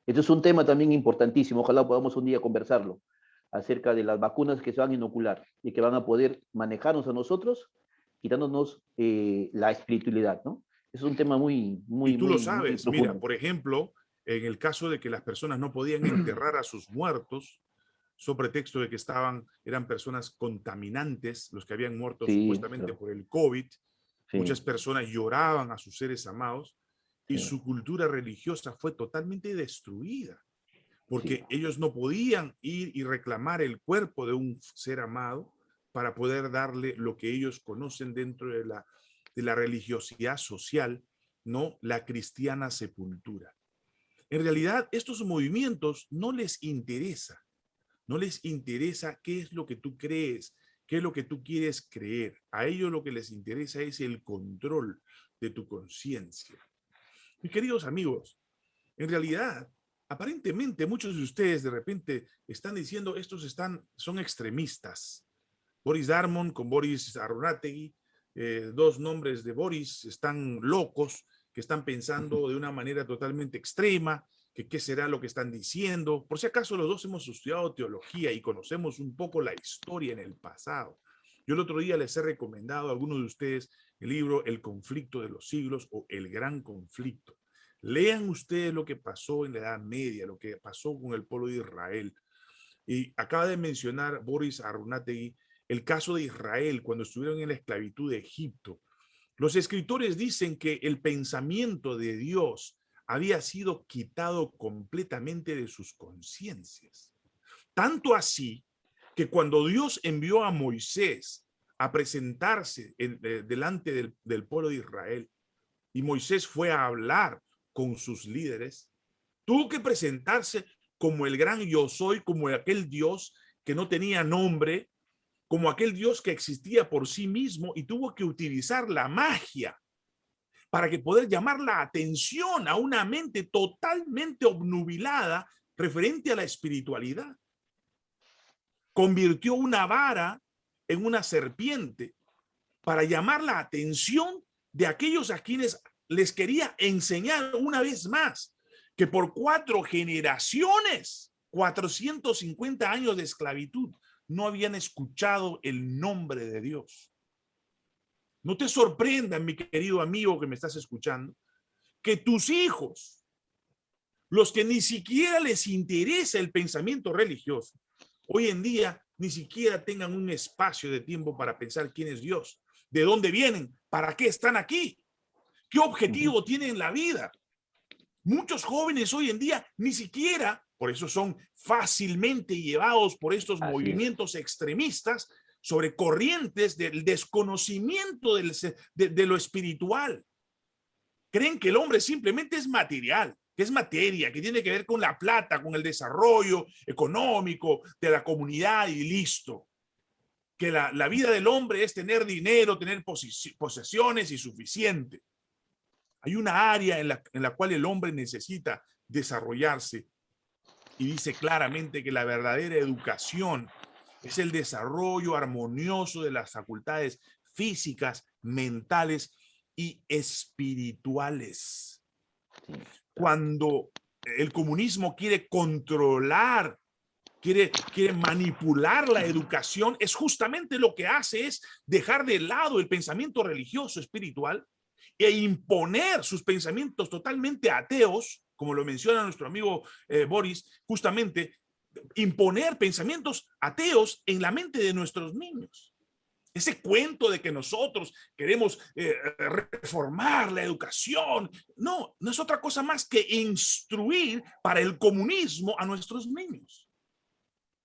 Este es un tema también importantísimo, ojalá podamos un día conversarlo, acerca de las vacunas que se van a inocular y que van a poder manejarnos a nosotros, quitándonos eh, la espiritualidad, ¿no? Es un tema muy, muy... Y tú lo sabes, mira, por ejemplo, en el caso de que las personas no podían enterrar a sus muertos, sobre pretexto de que estaban, eran personas contaminantes, los que habían muerto supuestamente por el COVID. Muchas personas lloraban a sus seres amados y su cultura religiosa fue totalmente destruida porque ellos no podían ir y reclamar el cuerpo de un ser amado para poder darle lo que ellos conocen dentro de la, de la religiosidad social, no la cristiana sepultura. En realidad, estos movimientos no les interesa no les interesa qué es lo que tú crees, qué es lo que tú quieres creer. A ellos lo que les interesa es el control de tu conciencia. Mis queridos amigos, en realidad, aparentemente muchos de ustedes de repente están diciendo estos están, son extremistas. Boris Darmon con Boris Arunategui, eh, dos nombres de Boris, están locos, que están pensando de una manera totalmente extrema, qué será lo que están diciendo. Por si acaso los dos hemos estudiado teología y conocemos un poco la historia en el pasado. Yo el otro día les he recomendado a algunos de ustedes el libro El conflicto de los siglos o El gran conflicto. Lean ustedes lo que pasó en la Edad Media, lo que pasó con el pueblo de Israel. Y acaba de mencionar Boris Arunategui el caso de Israel cuando estuvieron en la esclavitud de Egipto. Los escritores dicen que el pensamiento de Dios había sido quitado completamente de sus conciencias. Tanto así que cuando Dios envió a Moisés a presentarse eh, delante del, del pueblo de Israel y Moisés fue a hablar con sus líderes, tuvo que presentarse como el gran yo soy, como aquel Dios que no tenía nombre, como aquel Dios que existía por sí mismo y tuvo que utilizar la magia para que poder llamar la atención a una mente totalmente obnubilada referente a la espiritualidad. Convirtió una vara en una serpiente para llamar la atención de aquellos a quienes les quería enseñar una vez más que por cuatro generaciones, 450 años de esclavitud, no habían escuchado el nombre de Dios. No te sorprenda, mi querido amigo que me estás escuchando, que tus hijos, los que ni siquiera les interesa el pensamiento religioso, hoy en día ni siquiera tengan un espacio de tiempo para pensar quién es Dios, de dónde vienen, para qué están aquí, qué objetivo tienen en la vida. Muchos jóvenes hoy en día ni siquiera, por eso son fácilmente llevados por estos movimientos extremistas, sobre corrientes del desconocimiento del, de, lo espiritual. Creen que el hombre simplemente es material, que es materia, que tiene que ver con la plata, con el desarrollo económico de la comunidad y listo. Que la, la vida del hombre es tener dinero, tener posesiones y suficiente. Hay una área en la, en la cual el hombre necesita desarrollarse y dice claramente que la verdadera educación es el desarrollo armonioso de las facultades físicas, mentales y espirituales. Cuando el comunismo quiere controlar, quiere, quiere manipular la educación, es justamente lo que hace es dejar de lado el pensamiento religioso espiritual e imponer sus pensamientos totalmente ateos, como lo menciona nuestro amigo eh, Boris, justamente imponer pensamientos ateos en la mente de nuestros niños. Ese cuento de que nosotros queremos eh, reformar la educación, no, no es otra cosa más que instruir para el comunismo a nuestros niños.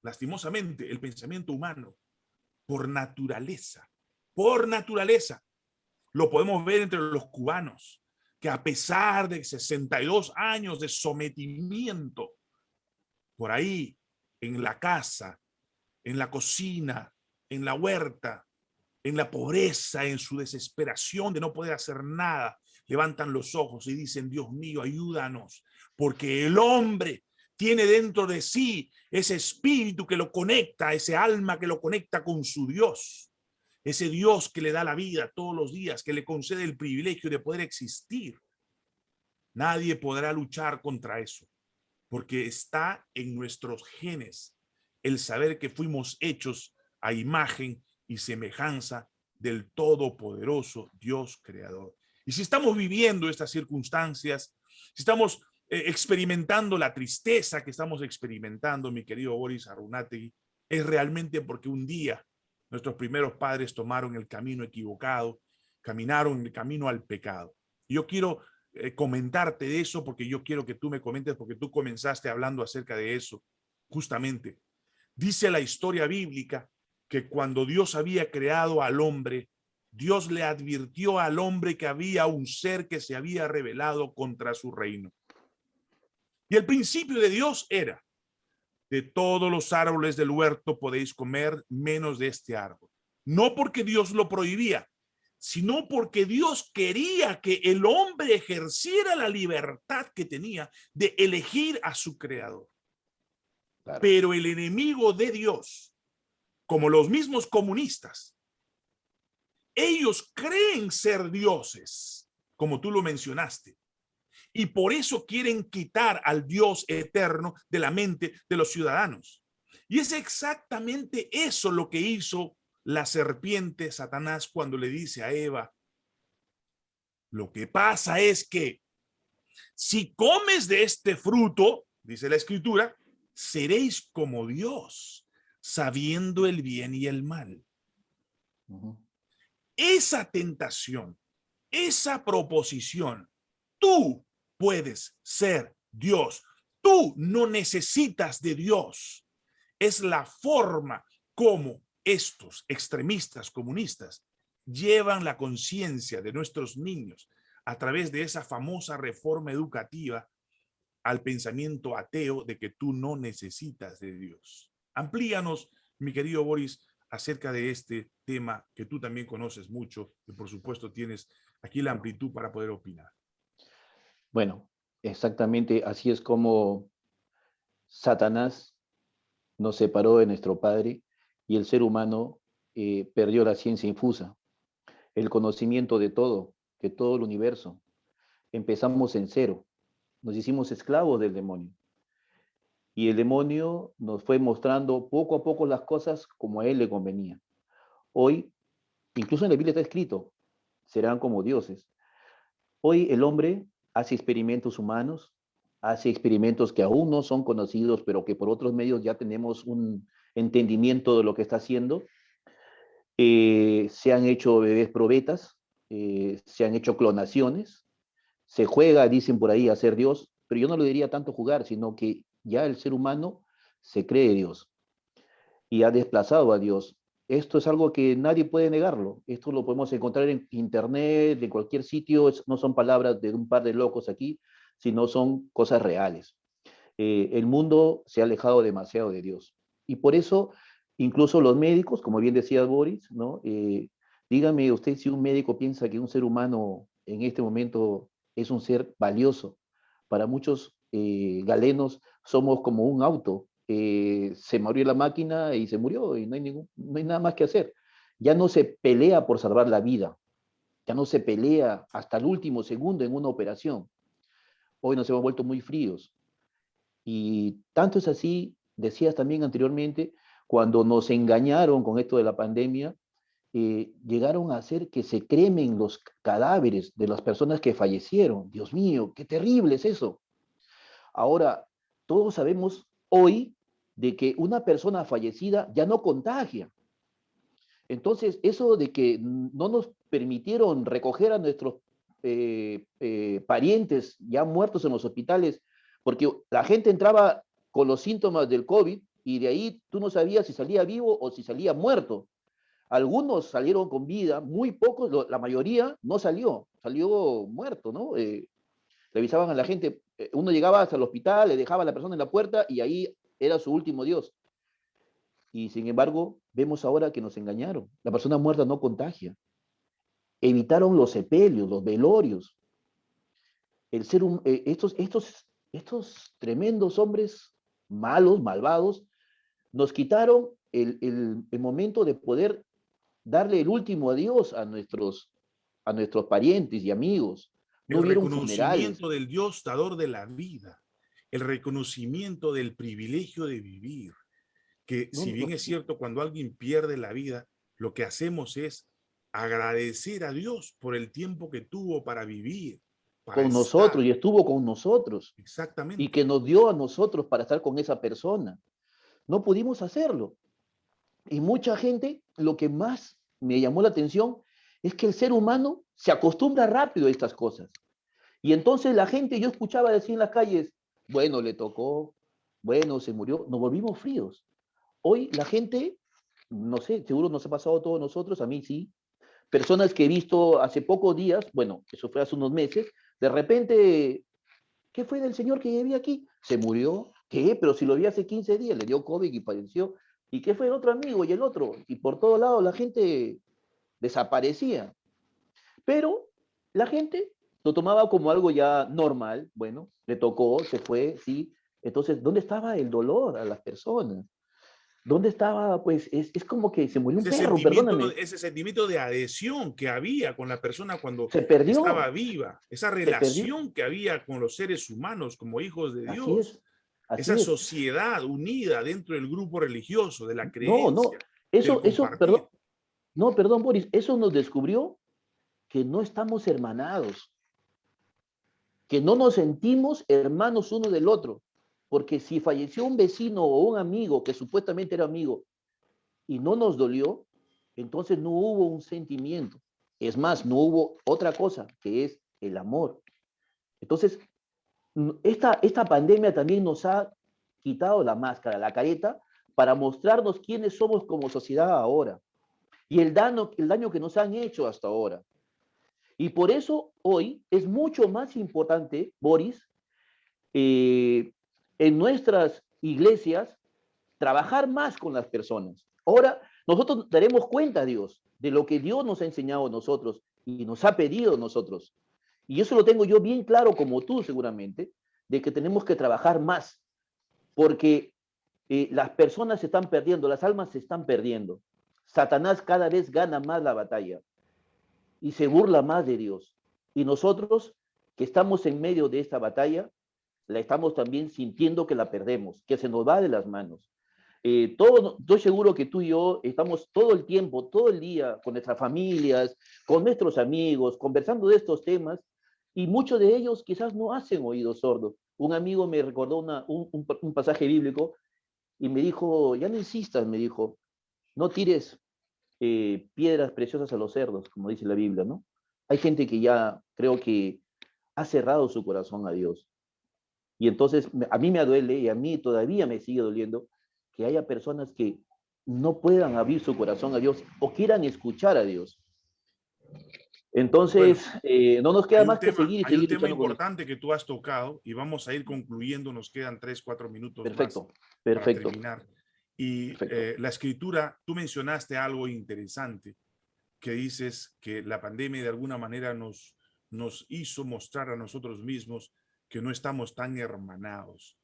Lastimosamente, el pensamiento humano, por naturaleza, por naturaleza, lo podemos ver entre los cubanos, que a pesar de 62 años de sometimiento, por ahí en la casa, en la cocina, en la huerta, en la pobreza, en su desesperación de no poder hacer nada, levantan los ojos y dicen, Dios mío, ayúdanos, porque el hombre tiene dentro de sí ese espíritu que lo conecta, ese alma que lo conecta con su Dios, ese Dios que le da la vida todos los días, que le concede el privilegio de poder existir. Nadie podrá luchar contra eso porque está en nuestros genes el saber que fuimos hechos a imagen y semejanza del todopoderoso Dios creador. Y si estamos viviendo estas circunstancias, si estamos eh, experimentando la tristeza que estamos experimentando, mi querido Boris Arunategui, es realmente porque un día nuestros primeros padres tomaron el camino equivocado, caminaron el camino al pecado. Yo quiero eh, comentarte de eso porque yo quiero que tú me comentes porque tú comenzaste hablando acerca de eso. Justamente, dice la historia bíblica que cuando Dios había creado al hombre, Dios le advirtió al hombre que había un ser que se había revelado contra su reino. Y el principio de Dios era, de todos los árboles del huerto podéis comer menos de este árbol. No porque Dios lo prohibía, sino porque Dios quería que el hombre ejerciera la libertad que tenía de elegir a su creador. Pero el enemigo de Dios, como los mismos comunistas, ellos creen ser dioses, como tú lo mencionaste, y por eso quieren quitar al Dios eterno de la mente de los ciudadanos. Y es exactamente eso lo que hizo la serpiente Satanás cuando le dice a Eva, lo que pasa es que si comes de este fruto, dice la escritura, seréis como Dios, sabiendo el bien y el mal. Esa tentación, esa proposición, tú puedes ser Dios. Tú no necesitas de Dios. Es la forma como estos extremistas comunistas llevan la conciencia de nuestros niños a través de esa famosa reforma educativa al pensamiento ateo de que tú no necesitas de Dios. Amplíanos, mi querido Boris, acerca de este tema que tú también conoces mucho y por supuesto tienes aquí la amplitud para poder opinar. Bueno, exactamente así es como Satanás nos separó de nuestro Padre y el ser humano eh, perdió la ciencia infusa. el conocimiento de todo, de todo el universo. Empezamos en cero, nos hicimos esclavos del demonio. Y el demonio nos fue mostrando poco a poco las cosas como a él le convenía. Hoy, incluso en la Biblia está escrito, serán como dioses. Hoy el hombre hace experimentos humanos, hace experimentos que aún no son conocidos, pero que por otros medios ya tenemos un entendimiento de lo que está haciendo. Eh, se han hecho bebés probetas, eh, se han hecho clonaciones, se juega, dicen por ahí, a ser Dios, pero yo no lo diría tanto jugar, sino que ya el ser humano se cree Dios y ha desplazado a Dios. Esto es algo que nadie puede negarlo. Esto lo podemos encontrar en internet, en cualquier sitio. No son palabras de un par de locos aquí, sino son cosas reales. Eh, el mundo se ha alejado demasiado de Dios. Y por eso, incluso los médicos, como bien decía Boris, ¿no? Eh, dígame usted si un médico piensa que un ser humano en este momento es un ser valioso. Para muchos eh, galenos somos como un auto eh, se murió la máquina y se murió y no hay, ningún, no hay nada más que hacer. Ya no se pelea por salvar la vida, ya no se pelea hasta el último segundo en una operación. Hoy nos hemos vuelto muy fríos. Y tanto es así, decías también anteriormente, cuando nos engañaron con esto de la pandemia, eh, llegaron a hacer que se cremen los cadáveres de las personas que fallecieron. Dios mío, qué terrible es eso. Ahora, todos sabemos hoy de que una persona fallecida ya no contagia. Entonces, eso de que no nos permitieron recoger a nuestros eh, eh, parientes ya muertos en los hospitales, porque la gente entraba con los síntomas del COVID y de ahí tú no sabías si salía vivo o si salía muerto. Algunos salieron con vida, muy pocos, la mayoría no salió, salió muerto, ¿no? Eh, revisaban a la gente, uno llegaba hasta el hospital, le dejaba a la persona en la puerta y ahí era su último Dios. Y sin embargo, vemos ahora que nos engañaron. La persona muerta no contagia. Evitaron los sepelios, los velorios. El ser, eh, estos, estos, estos tremendos hombres malos, malvados, nos quitaron el, el, momento de poder darle el último adiós a nuestros, a nuestros parientes y amigos. No el reconocimiento del Dios dador de la vida el reconocimiento del privilegio de vivir, que si bien es cierto, cuando alguien pierde la vida, lo que hacemos es agradecer a Dios por el tiempo que tuvo para vivir. Con nosotros y estuvo con nosotros. Exactamente. Y que nos dio a nosotros para estar con esa persona. No pudimos hacerlo. Y mucha gente, lo que más me llamó la atención es que el ser humano se acostumbra rápido a estas cosas. Y entonces la gente, yo escuchaba decir en las calles, bueno, le tocó, bueno, se murió, nos volvimos fríos. Hoy la gente, no sé, seguro nos ha pasado a todos nosotros, a mí sí, personas que he visto hace pocos días, bueno, eso fue hace unos meses, de repente, ¿qué fue del señor que vivía aquí? Se murió, ¿qué? Pero si lo vi hace 15 días, le dio COVID y falleció. ¿Y qué fue el otro amigo y el otro? Y por todos lados la gente desaparecía. Pero la gente lo tomaba como algo ya normal, bueno, le tocó, se fue, sí. Entonces, ¿dónde estaba el dolor a las personas? ¿Dónde estaba? Pues es, es como que se murió un perro, perdóname. Ese sentimiento de adhesión que había con la persona cuando se perdió. estaba viva, esa relación que había con los seres humanos como hijos de Dios, esa sociedad unida dentro del grupo religioso, de la creencia. No, no, eso, eso, perdón, no, perdón, Boris, eso nos descubrió que no estamos hermanados que no nos sentimos hermanos uno del otro, porque si falleció un vecino o un amigo que supuestamente era amigo y no nos dolió, entonces no hubo un sentimiento. Es más, no hubo otra cosa, que es el amor. Entonces, esta, esta pandemia también nos ha quitado la máscara, la careta, para mostrarnos quiénes somos como sociedad ahora y el daño, el daño que nos han hecho hasta ahora. Y por eso hoy es mucho más importante, Boris, eh, en nuestras iglesias, trabajar más con las personas. Ahora, nosotros daremos cuenta, Dios, de lo que Dios nos ha enseñado a nosotros y nos ha pedido a nosotros. Y eso lo tengo yo bien claro, como tú seguramente, de que tenemos que trabajar más, porque eh, las personas se están perdiendo, las almas se están perdiendo. Satanás cada vez gana más la batalla. y se burla más de Dios. Y nosotros que estamos en medio de esta batalla, la estamos también sintiendo que la perdemos, que se nos va de las manos. Eh, todo, estoy seguro que tú y yo estamos todo el tiempo, todo el día con nuestras familias, con nuestros amigos, conversando de estos temas, y muchos de ellos quizás no hacen oídos sordos. Un amigo me recordó una, un, un, pasaje bíblico y me dijo, ya no insistas, me dijo, no tires eh, piedras preciosas a los cerdos, como dice la Biblia, ¿no? Hay gente que ya creo que ha cerrado su corazón a Dios. Y entonces a mí me duele y a mí todavía me sigue doliendo que haya personas que no puedan abrir su corazón a Dios o quieran escuchar a Dios. Entonces, eh, no nos queda más que seguir y hay un tema importante que tú has tocado y vamos a ir concluyendo, nos quedan tres, cuatro minutos perfecto, más perfecto. para terminar. Y eh, la escritura, tú mencionaste algo interesante, que dices que la pandemia de alguna manera nos, nos hizo mostrar a nosotros mismos que no estamos tan hermanados.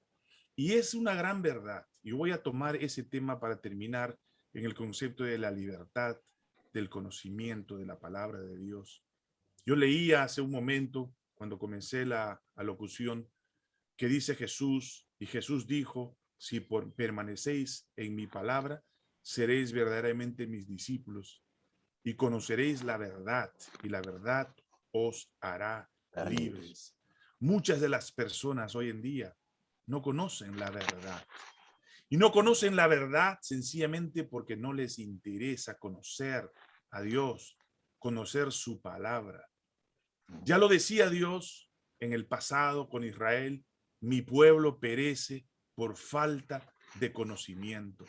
Y es una gran verdad. Y voy a tomar ese tema para terminar en el concepto de la libertad, del conocimiento de la palabra de Dios. Yo leía hace un momento, cuando comencé la locución, que dice Jesús, y Jesús dijo, si por, permanecéis en mi palabra, seréis verdaderamente mis discípulos y conoceréis la verdad, y la verdad os hará libres. Muchas de las personas hoy en día no conocen la verdad. Y no conocen la verdad sencillamente porque no les interesa conocer a Dios, conocer su palabra. Ya lo decía Dios en el pasado con Israel, mi pueblo perece por falta de conocimiento.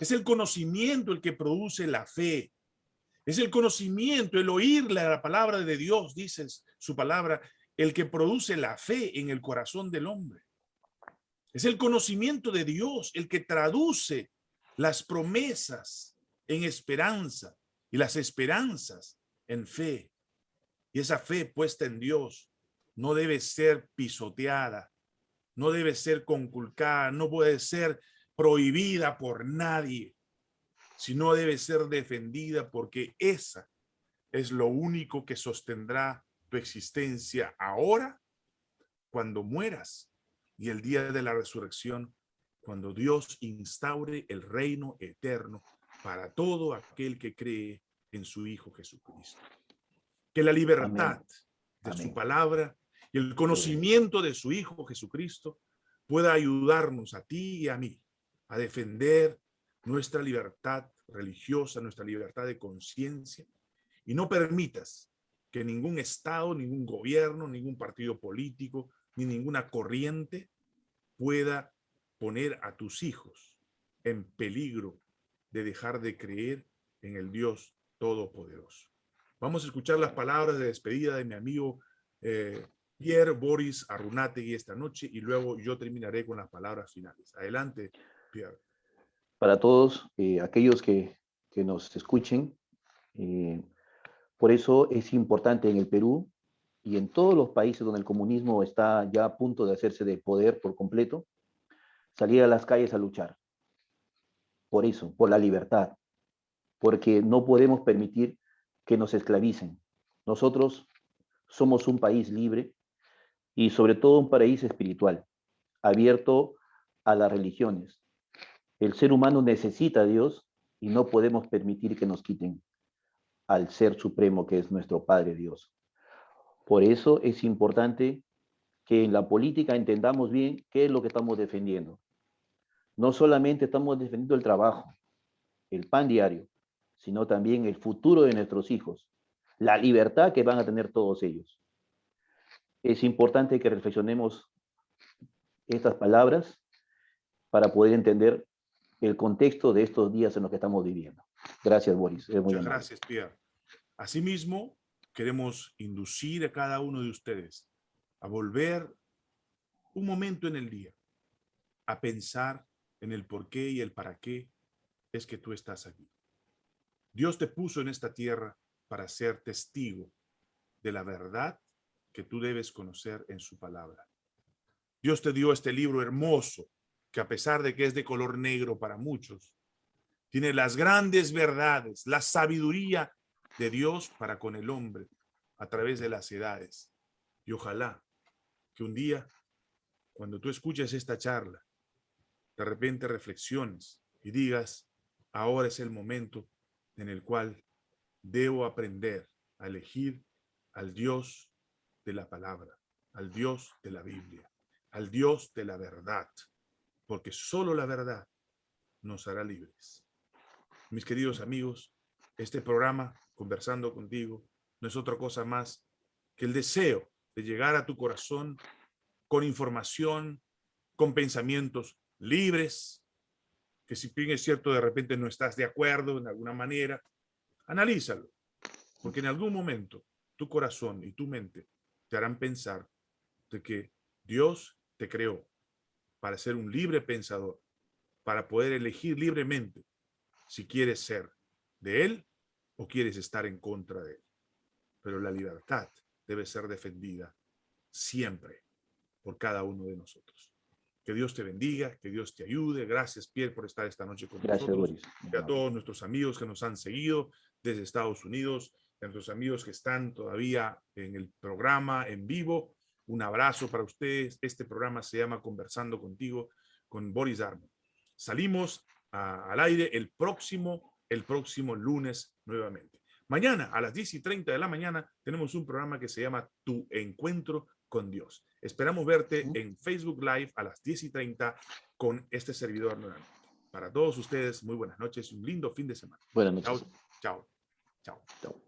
es. el conocimiento el que produce la fe. Es el conocimiento, el oír la palabra de Dios, dice su palabra, el que produce la fe en el corazón del hombre. Es el conocimiento de Dios el que traduce las promesas en esperanza y las esperanzas en fe. Y esa fe puesta en Dios no debe ser pisoteada, no debe ser conculcada, no puede ser prohibida por nadie, sino debe ser defendida porque esa es lo único que sostendrá tu existencia ahora, cuando mueras y el día de la resurrección, cuando Dios instaure el reino eterno para todo aquel que cree en su Hijo Jesucristo. Que la libertad de su palabra y el conocimiento de su Hijo Jesucristo pueda ayudarnos a ti y a mí a defender nuestra libertad religiosa, nuestra libertad de conciencia, y no permitas que ningún Estado, ningún gobierno, ningún partido político, ni ninguna corriente pueda poner a tus hijos en peligro de dejar de creer en el Dios Todopoderoso. Vamos a escuchar las palabras de despedida de mi amigo eh, Pierre Boris Arunategui esta noche y luego yo terminaré con las palabras finales. Adelante, Pierre. Para todos eh, aquellos que, que, nos escuchen, eh, por eso es importante en el Perú y en todos los países donde el comunismo está ya a punto de hacerse de poder por completo, salir a las calles a luchar. Por eso, por la libertad, porque no podemos permitir que nos esclavicen. Nosotros somos un país libre y sobre todo un país espiritual, abierto a las religiones. El ser humano necesita a Dios y no podemos permitir que nos quiten al Ser Supremo que es nuestro Padre Dios. Por eso es importante que en la política entendamos bien qué es lo que estamos defendiendo. No solamente estamos defendiendo el trabajo, el pan diario, sino también el futuro de nuestros hijos, la libertad que van a tener todos ellos. Es importante que reflexionemos estas palabras para poder entender el contexto de estos días en los que estamos viviendo. Gracias, Boris. Muchas gracias, Pierre. Asimismo, queremos inducir a cada uno de ustedes a volver un momento en el día, a pensar en el por qué y el para qué es que tú estás aquí. Dios te puso en esta tierra para ser testigo de la verdad que tú debes conocer en su palabra. Dios te dio este libro hermoso, que a pesar de que es de color negro para muchos, tiene las grandes verdades, la sabiduría de Dios para con el hombre a través de las edades. Y ojalá que un día, cuando tú escuches esta charla, de repente reflexiones y digas, ahora es el momento en el cual debo aprender a elegir al Dios de la palabra, al Dios de la Biblia, al Dios de la verdad, porque solo la verdad nos hará libres. Mis queridos amigos, este programa, Conversando contigo, no es otra cosa más que el deseo de llegar a tu corazón con información, con pensamientos libres, que si bien es cierto, de repente no estás de acuerdo en alguna manera, analízalo, porque en algún momento tu corazón y tu mente te harán pensar de que Dios te creó para ser un libre pensador, para poder elegir libremente si quieres ser de Él o quieres estar en contra de Él. Pero la libertad debe ser defendida siempre por cada uno de nosotros. Que Dios te bendiga, que Dios te ayude. Gracias, Pierre, por estar esta noche con Gracias, nosotros. Boris. Y a todos nuestros amigos que nos han seguido desde Estados Unidos, a nuestros amigos que están todavía en el programa en vivo. Un abrazo para ustedes. Este programa se llama Conversando Contigo con Boris Darmo. Salimos a- al aire el próximo, el próximo lunes nuevamente. Mañana a las 10 y 30 de la mañana tenemos un programa que se llama Tu Encuentro con Dios. Esperamos verte en Facebook Live a las 10 y 30 con este servidor nuevamente. Para todos ustedes, muy buenas noches y un lindo fin de semana. Buenas Chao, noches. chao, chao. Chao.